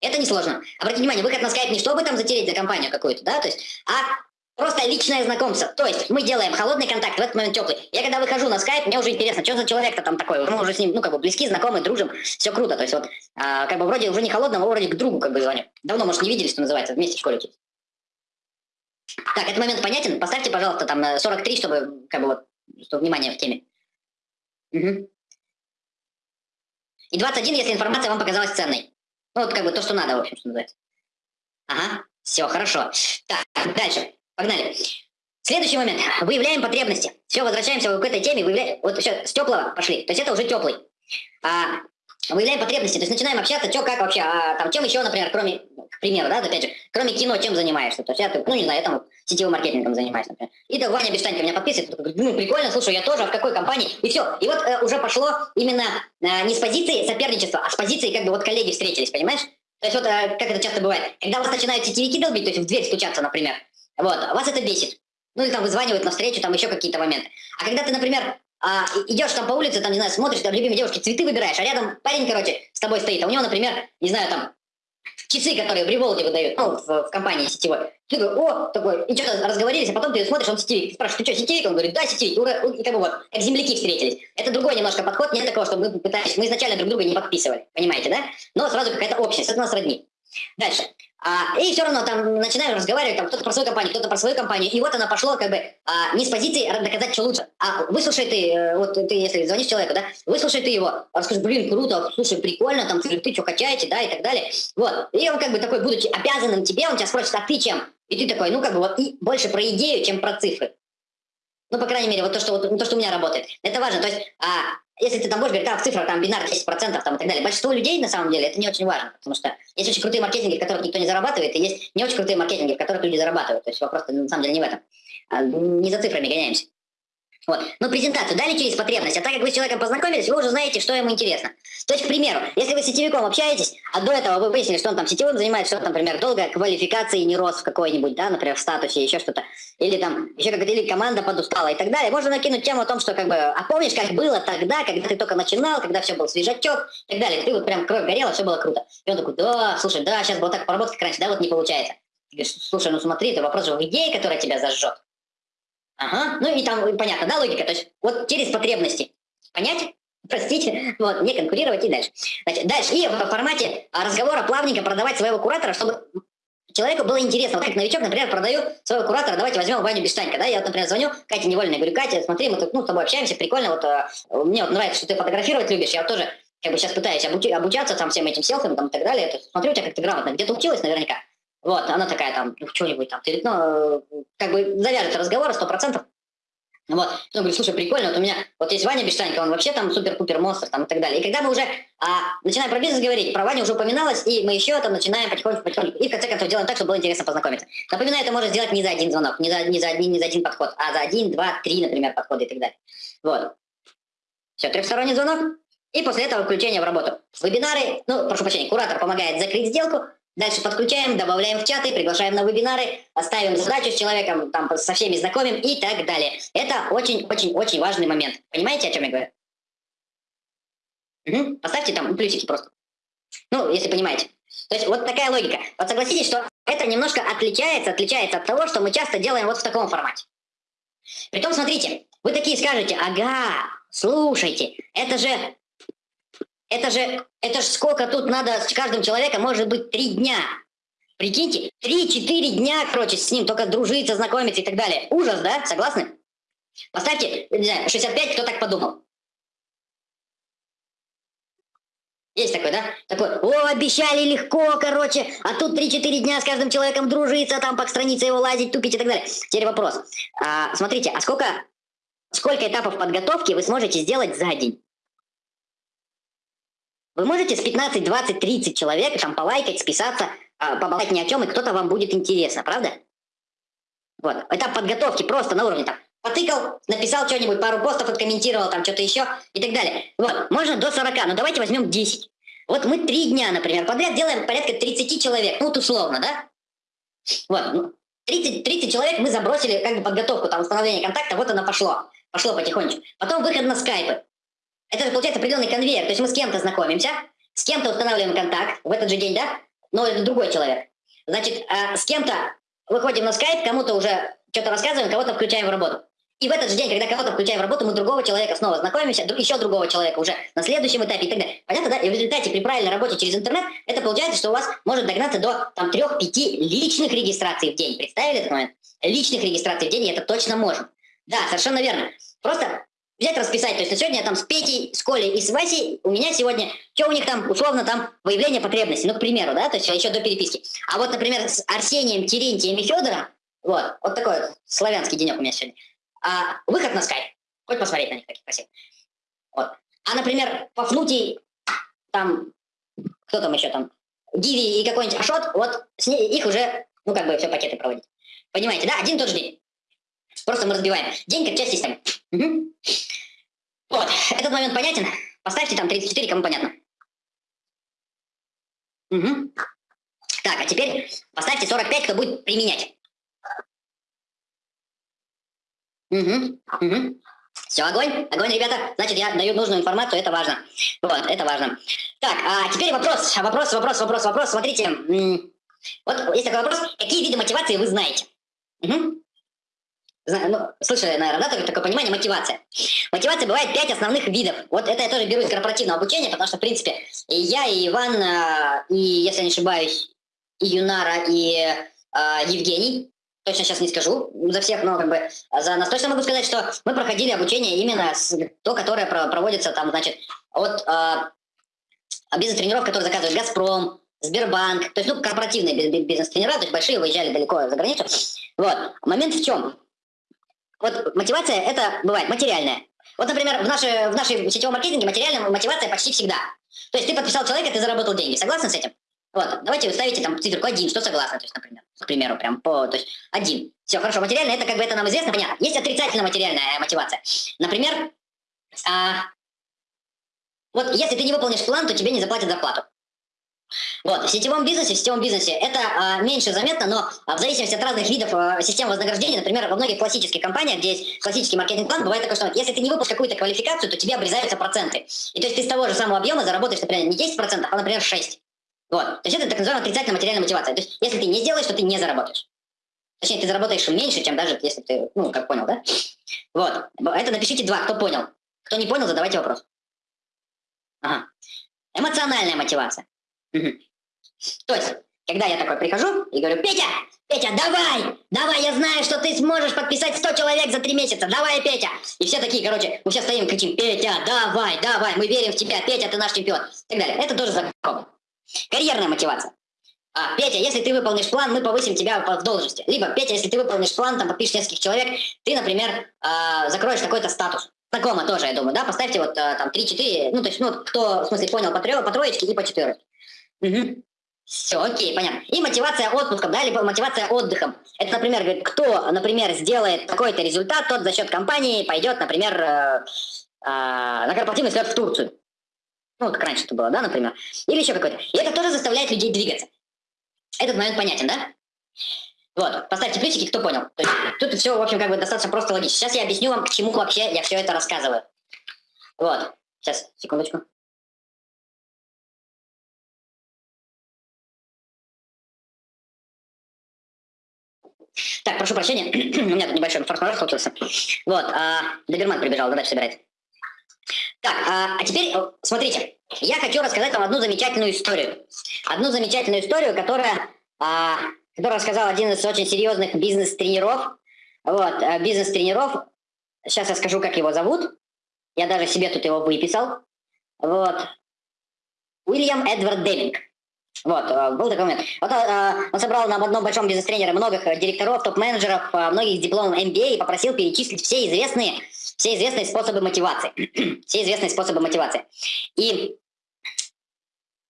Это несложно. Обратите внимание, выход на скайп не чтобы там затереть за компанию какую-то, да, то есть, а просто личное знакомство. То есть мы делаем холодный контакт, в этот момент теплый. Я когда выхожу на скайп, мне уже интересно, что за человек-то там такой. Мы уже с ним, ну, как бы близки, знакомы, дружим, все круто. То есть вот, а, как бы вроде уже не холодного, вроде к другу как бы звоню. Давно, может, не виделись, что называется, вместе в школе. Так, этот момент понятен? Поставьте, пожалуйста, там 43, чтобы, как бы вот, чтобы внимание в теме. Угу. И 21, если информация вам показалась ценной. Ну, вот как бы то, что надо, в общем, что называется. Ага, все, хорошо. Так, дальше. Погнали. Следующий момент. Выявляем потребности. Все, возвращаемся к этой теме. Выявляем... Вот все, с теплого пошли. То есть это уже теплый. А, выявляем потребности, то есть начинаем общаться, что, как вообще, а, там, чем еще, например, кроме, к примеру, да, опять же, кроме кино, чем занимаешься, то есть я, ну, не знаю, я там сетевым маркетингом занимаюсь, например. И так Ваня Бештанько меня подписывает, такой, ну, прикольно, слушай, я тоже, а в какой компании, и все. И вот э, уже пошло именно э, не с позиции соперничества, а с позиции, как бы, вот коллеги встретились, понимаешь? То есть вот, э, как это часто бывает, когда вас начинают сетевики долбить, то есть в дверь стучаться, например, вот, вас это бесит. Ну, или там вызванивают на встречу, там еще какие-то моменты. А когда ты, например, а, идешь там по улице, там, не знаю, смотришь, там, любимой девушки, цветы выбираешь, а рядом парень, короче, с тобой стоит, а у него, например, не знаю, там, часы, которые в револде выдают, ну, в, в компании сетевой. Ты такой, о, такой, и что-то разговорились, а потом ты смотришь, он сетевик. Ты спрашиваешь, ты что, сетевик? Он говорит, да, сетевик. И, и как бы вот, как земляки встретились. Это другой немножко подход, нет такого, чтобы мы пытались, мы изначально друг друга не подписывали, понимаете, да? Но сразу какая-то общность, это нас роднит. Дальше. А, и все равно там начинаем разговаривать, там кто-то про свою компанию, кто-то про свою компанию, и вот она пошло как бы а, не с позиции доказать, что лучше, а выслушай ты, э, вот ты, если звонишь человеку, да, выслушай ты его, расскажи, блин, круто, слушай, прикольно, там, ты что качаете, да, и так далее, вот, и он как бы такой, будучи обязанным тебе, он тебя спросит, а ты чем? И ты такой, ну как бы вот и больше про идею, чем про цифры. Ну, по крайней мере, вот то, что, вот, то, что у меня работает. Это важно. То есть, а, если ты там будешь говорить, так, в цифрах, там, бинар 10% там, и так далее, большинство людей, на самом деле, это не очень важно, потому что есть очень крутые маркетинги, в которых никто не зарабатывает, и есть не очень крутые маркетинги, в которых люди зарабатывают. То есть вопрос на самом деле не в этом. А, не за цифрами гоняемся. Вот. Но презентацию дали через потребность, а так как вы с человеком познакомились, вы уже знаете, что ему интересно. То есть, к примеру, если вы с сетевиком общаетесь, а до этого вы выяснили, что он там сетевым занимается, что например, долго квалификации не рос в какой-нибудь, да, например, в статусе, еще что-то, или там еще как-то, или команда подустала и так далее, можно накинуть тему о том, что как бы, а помнишь, как было тогда, когда ты только начинал, когда все был свежачок и так далее, ты вот прям кровь горела, все было круто. И он такой, да, слушай, да, сейчас было так поработать, как раньше, да, вот не получается. Ты говоришь, слушай, ну смотри, это вопрос же в идее, которая тебя зажжет. Ага, ну и там понятно, да, логика, то есть вот через потребности. Понять? [LAUGHS] Простите, вот, не конкурировать и дальше. Значит, дальше. И в формате разговора плавненько продавать своего куратора, чтобы человеку было интересно. Вот как новичок, например, продаю своего куратора, давайте возьмем Ваню Бештанька, да, я вот, например, звоню Кате Невольной, говорю, Катя, смотри, мы тут, ну, с тобой общаемся, прикольно, вот, э, мне вот нравится, что ты фотографировать любишь, я вот тоже, как бы, сейчас пытаюсь обучаться там всем этим селфам там и так далее, это, смотрю у тебя как ты грамотно, где-то училась наверняка, Вот, она такая там, ну, что-нибудь там, ты, ну, как бы завяжется разговор сто процентов. Вот, он говорит, слушай, прикольно, вот у меня, вот есть Ваня Бештанько, он вообще там супер-пупер монстр там и так далее. И когда мы уже а, начинаем про бизнес говорить, про Ваню уже упоминалось, и мы еще там начинаем потихоньку, потихоньку, и в конце концов делаем так, чтобы было интересно познакомиться. Напоминаю, это можно сделать не за один звонок, не за, не за, не, не за один подход, а за один, два, три, например, подхода и так далее. Вот. Все, трехсторонний звонок, и после этого включение в работу. Вебинары, ну, прошу прощения, куратор помогает закрыть сделку, Дальше подключаем, добавляем в чаты, приглашаем на вебинары, оставим задачу с человеком, там со всеми знакомим и так далее. Это очень-очень-очень важный момент. Понимаете, о чем я говорю? Угу. Поставьте там плюсики просто. Ну, если понимаете. То есть вот такая логика. Вот согласитесь, что это немножко отличается, отличается от того, что мы часто делаем вот в таком формате. Притом, смотрите, вы такие скажете, ага, слушайте, это же это же, это же сколько тут надо с каждым человеком, может быть, три дня. Прикиньте, три-четыре дня, короче, с ним только дружиться, знакомиться и так далее. Ужас, да? Согласны? Поставьте, не знаю, 65, кто так подумал. Есть такой, да? Такой, о, обещали легко, короче, а тут 3-4 дня с каждым человеком дружиться, там по странице его лазить, тупить и так далее. Теперь вопрос. А, смотрите, а сколько, сколько этапов подготовки вы сможете сделать за день? Вы можете с 15, 20, 30 человек там полайкать, списаться, а, поболтать ни о чем, и кто-то вам будет интересно, правда? Вот. Этап подготовки просто на уровне там. Потыкал, написал что-нибудь, пару постов откомментировал, там что-то еще и так далее. Вот, можно до 40, но давайте возьмем 10. Вот мы три дня, например, подряд делаем порядка 30 человек, ну вот условно, да? Вот, 30, ну, 30 человек мы забросили как бы подготовку, там, установление контакта, вот оно пошло, пошло потихонечку. Потом выход на скайпы. Это же получается определенный конвейер. То есть мы с кем-то знакомимся, с кем-то устанавливаем контакт в этот же день, да? Но это другой человек. Значит, э, с кем-то выходим на скайп, кому-то уже что-то рассказываем, кого-то включаем в работу. И в этот же день, когда кого-то включаем в работу, мы другого человека снова знакомимся, еще другого человека уже на следующем этапе и так далее. Понятно, да? И в результате при правильной работе через интернет это получается, что у вас может догнаться до там трех-пяти личных регистраций в день. Представили этот момент? Личных регистраций в день, и это точно можем. Да, совершенно верно. Просто взять расписать. То есть на сегодня я там с Петей, с Колей и с Васей, у меня сегодня, что у них там, условно, там выявление потребностей, ну, к примеру, да, то есть еще до переписки. А вот, например, с Арсением, Терентием и Федором, вот, вот такой вот славянский денек у меня сегодня. А, выход на скайп. Хоть посмотреть на них, таких красивых. Вот. А, например, Пафнутий, там, кто там еще там, Диви и какой-нибудь Ашот, вот с ней, их уже, ну, как бы все пакеты проводить. Понимаете, да? Один тот же день. Просто мы разбиваем. День как часть системы. Угу. Вот, этот момент понятен? Поставьте там 34, кому понятно. Угу. Так, а теперь поставьте 45, кто будет применять. Угу, угу. Все, огонь, огонь, ребята. Значит, я даю нужную информацию, это важно. Вот, это важно. Так, а теперь вопрос, вопрос, вопрос, вопрос, вопрос. Смотрите, вот есть такой вопрос. Какие виды мотивации вы знаете? Угу ну, слышали, наверное, да, такое понимание, мотивация. Мотивация бывает пять основных видов. Вот это я тоже беру из корпоративного обучения, потому что, в принципе, и я, и Иван, а, и, если я не ошибаюсь, и Юнара, и э, Евгений, точно сейчас не скажу за всех, но как бы за нас точно могу сказать, что мы проходили обучение именно с, то, которое проводится там, значит, от э, бизнес-тренеров, которые заказывает «Газпром», Сбербанк, то есть, ну, корпоративные бизнес-тренера, то есть большие, выезжали далеко за границу. Вот. Момент в чем? Вот мотивация это бывает материальная. Вот, например, в, нашей, в нашей сетевом маркетинге материальная мотивация почти всегда. То есть ты подписал человека, ты заработал деньги. Согласны с этим? Вот, давайте ставите там циферку один, что согласны, то есть, например, к примеру, прям по, то есть один. Все, хорошо, материальная, это как бы это нам известно, понятно. Есть отрицательная материальная мотивация. Например, а, вот если ты не выполнишь план, то тебе не заплатят зарплату. Вот, в сетевом бизнесе, в сетевом бизнесе это а, меньше заметно, но а, в зависимости от разных видов а, систем вознаграждения, например, во многих классических компаниях, где есть классический маркетинг-план, бывает такое, что если ты не выпустишь какую-то квалификацию, то тебе обрезаются проценты. И то есть ты с того же самого объема заработаешь, например, не 10%, а, например, 6%. Вот. То есть это так называемая отрицательная материальная мотивация. То есть если ты не сделаешь, то ты не заработаешь. Точнее, ты заработаешь меньше, чем даже если ты, ну, как понял, да? Вот. Это напишите два, кто понял. Кто не понял, задавайте вопрос. Ага. Эмоциональная мотивация. То есть, когда я такой прихожу и говорю, Петя, Петя, давай, давай, я знаю, что ты сможешь подписать 100 человек за 3 месяца, давай, Петя. И все такие, короче, мы все стоим и кричим, Петя, давай, давай, мы верим в тебя, Петя, ты наш чемпион. И так далее. Это тоже закон. Карьерная мотивация. а, Петя, если ты выполнишь план, мы повысим тебя в должности. Либо, Петя, если ты выполнишь план, там подпишешь нескольких человек, ты, например, э, закроешь такой-то статус. Знакомо тоже, я думаю, да? Поставьте вот э, там 3-4, ну, то есть, ну, кто, в смысле, понял, по, трё, по троечке и по четверке. Все, окей, понятно. И мотивация отпуском, да, либо мотивация отдыхом. Это, например, говорит, кто, например, сделает такой-то результат, тот за счет компании пойдет, например, э, э, на корпоративный слет в Турцию. Ну, как раньше это было, да, например. Или еще какой-то. И это тоже заставляет людей двигаться. Этот момент понятен, да? Вот, поставьте плюсики, кто понял. То есть, тут все, в общем, как бы достаточно просто логично. Сейчас я объясню вам, к чему вообще я все это рассказываю. Вот, сейчас, секундочку. Так, прошу прощения, [CLEARS THROAT] у меня тут небольшой форс-мажор случился. Вот, а, Доберман прибежал, задачу собирает. Так, а, а теперь, смотрите, я хочу рассказать вам одну замечательную историю. Одну замечательную историю, которая, а, которую рассказал один из очень серьезных бизнес-тренеров. Вот, а, бизнес-тренеров. Сейчас я скажу, как его зовут. Я даже себе тут его выписал. Вот. Уильям Эдвард Деминг. Вот, а, был такой момент. Вот а, он собрал на одном большом бизнес-тренере многих директоров, топ-менеджеров, многих с дипломом MBA и попросил перечислить все известные все известные способы мотивации. [CLEARS THROAT] все известные способы мотивации. И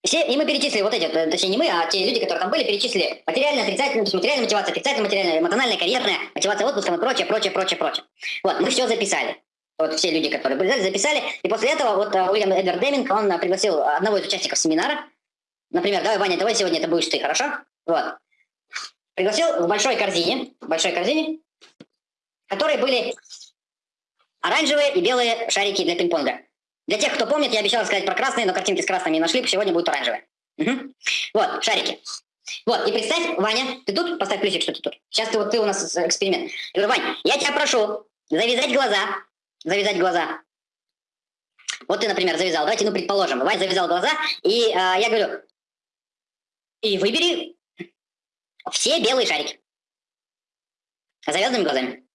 все, и мы перечислили вот эти, точнее не мы, а те люди, которые там были, перечислили материальная, отрицательная, материальная мотивация, отрицательная материальная, эмоциональная, карьерная, мотивация отпуском и прочее, прочее, прочее, прочее. Вот, мы все записали. Вот все люди, которые были записали. И после этого вот Уильям Эдвард Деминг, он пригласил одного из участников семинара. Например, давай, Ваня, давай сегодня это будешь ты, хорошо? Вот. Пригласил в большой корзине, в большой корзине, которые были Оранжевые и белые шарики для пинг-понга. Для тех, кто помнит, я обещал сказать про красные, но картинки с красными не нашли, сегодня будут оранжевые. Угу. Вот, шарики. Вот, и представь, Ваня, ты тут? Поставь плюсик, что ты тут. Сейчас ты вот ты у нас эксперимент. Я говорю, Вань, я тебя прошу завязать глаза. Завязать глаза. Вот ты, например, завязал. Давайте, ну, предположим, Вань завязал глаза, и э, я говорю, и выбери все белые шарики. Завязанными глазами.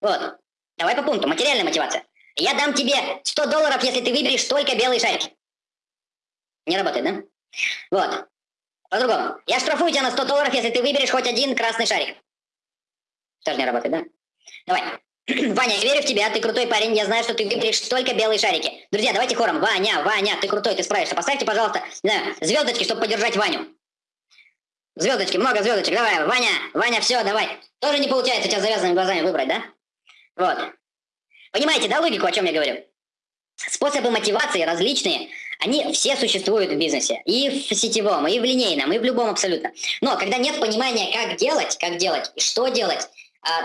Вот. Давай по пункту. Материальная мотивация. Я дам тебе 100 долларов, если ты выберешь только белые шарики. Не работает, да? Вот. По-другому. Я штрафую тебя на 100 долларов, если ты выберешь хоть один красный шарик. Тоже не работает, да? Давай. Ваня, я верю в тебя, ты крутой парень, я знаю, что ты выберешь только белые шарики. Друзья, давайте хором. Ваня, Ваня, ты крутой, ты справишься. Поставьте, пожалуйста, не знаю, звездочки, чтобы поддержать Ваню. Звездочки, много звездочек. Давай, Ваня, Ваня, все, давай. Тоже не получается у тебя завязанными глазами выбрать, да? Вот. Понимаете, да, логику, о чем я говорю? Способы мотивации различные, они все существуют в бизнесе. И в сетевом, и в линейном, и в любом абсолютно. Но когда нет понимания, как делать, как делать и что делать,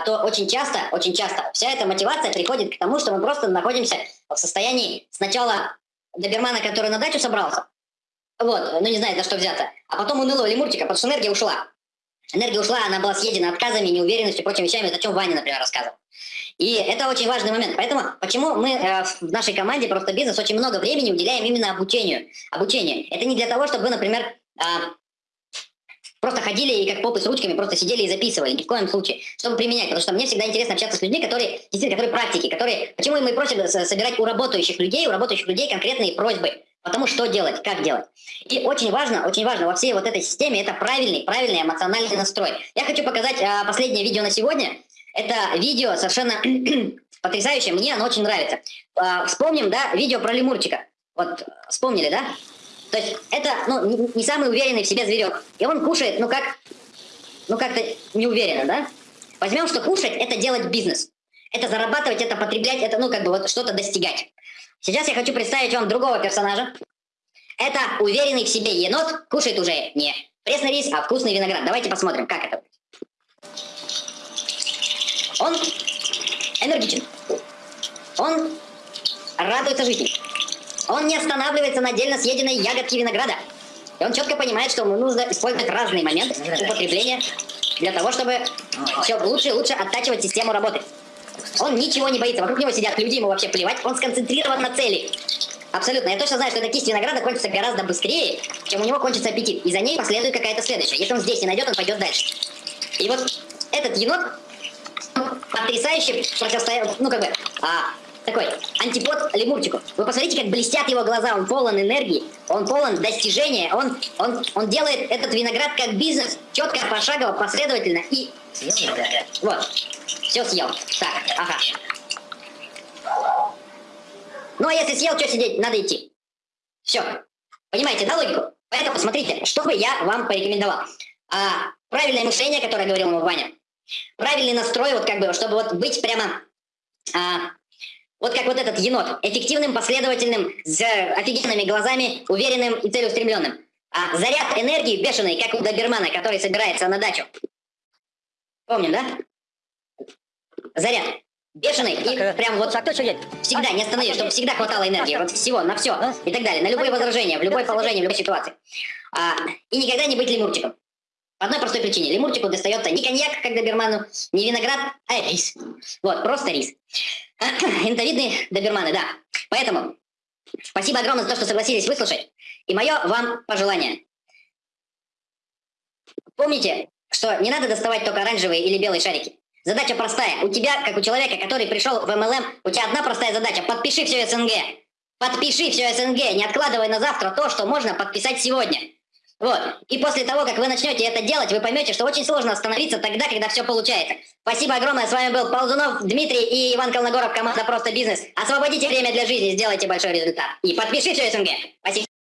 то очень часто, очень часто вся эта мотивация приходит к тому, что мы просто находимся в состоянии сначала добермана, который на дачу собрался, вот, ну не знает, за что взяться, а потом унылого лемурчика, потому что энергия ушла. Энергия ушла, она была съедена отказами, неуверенностью и прочими вещами, о чем Ваня, например, рассказывал. И это очень важный момент. Поэтому почему мы э, в нашей команде просто бизнес очень много времени уделяем именно обучению. Обучению. Это не для того, чтобы вы, например, э, просто ходили и как попы с ручками просто сидели и записывали. Ни в коем случае. Чтобы применять. Потому что мне всегда интересно общаться с людьми, которые действительно, которые практики, которые... Почему мы просим собирать у работающих людей, у работающих людей конкретные просьбы. Потому что делать, как делать. И очень важно, очень важно во всей вот этой системе это правильный, правильный эмоциональный настрой. Я хочу показать а, последнее видео на сегодня. Это видео совершенно [CLEARS THROAT] потрясающее, мне оно очень нравится. А, вспомним, да, видео про лемурчика. Вот, вспомнили, да? То есть это, ну, не самый уверенный в себе зверек. И он кушает, ну как, ну как-то неуверенно, да? Возьмем, что кушать – это делать бизнес. Это зарабатывать, это потреблять, это, ну, как бы вот что-то достигать. Сейчас я хочу представить вам другого персонажа. Это уверенный в себе енот, кушает уже не пресный рис, а вкусный виноград. Давайте посмотрим, как это будет. Он энергичен. Он радуется жизни. Он не останавливается на отдельно съеденной ягодке винограда. И он четко понимает, что ему нужно использовать разные моменты употребления для того, чтобы все лучше и лучше оттачивать систему работы. Он ничего не боится. Вокруг него сидят люди, ему вообще плевать. Он сконцентрирован на цели. Абсолютно. Я точно знаю, что эта кисть винограда кончится гораздо быстрее, чем у него кончится аппетит. И за ней последует какая-то следующая. Если он здесь не найдет, он пойдет дальше. И вот этот енот потрясающе противостоял, ну как бы, а, такой антипод лемурчику. Вы посмотрите, как блестят его глаза, он полон энергии, он полон достижения, он, он, он делает этот виноград как бизнес, четко, пошагово, последовательно и... Вот, все съел. Так, ага. Ну а если съел, что сидеть, надо идти. Все. Понимаете, да, логику? Поэтому смотрите, что бы я вам порекомендовал. А, правильное мышление, которое говорил ему Ваня. Правильный настрой, вот как бы, чтобы вот быть прямо а, вот как вот этот енот, эффективным, последовательным, с офигенными глазами, уверенным и целеустремленным. А заряд энергии бешеный, как у добермана, который собирается на дачу. Помним, да? Заряд. Бешеный и э, прям вот так всегда не остановись, чтобы всегда хватало энергии, вот всего, на все и так далее, на любые возражения, в любое положение, в любой ситуации. А, и никогда не быть лемурчиком. Одной простой причине. Лемурчику достается не коньяк, как доберману, не виноград, а рис. Вот, просто рис. [COUGHS] Интовидные доберманы, да. Поэтому спасибо огромное за то, что согласились выслушать. И мое вам пожелание. Помните, что не надо доставать только оранжевые или белые шарики. Задача простая. У тебя, как у человека, который пришел в MLM, у тебя одна простая задача. Подпиши все СНГ. Подпиши все СНГ. Не откладывай на завтра то, что можно подписать сегодня. Вот. И после того, как вы начнете это делать, вы поймете, что очень сложно остановиться тогда, когда все получается. Спасибо огромное. С вами был Ползунов Дмитрий и Иван Колногоров, команда «Просто бизнес». Освободите время для жизни, сделайте большой результат. И подпишите СНГ. Спасибо.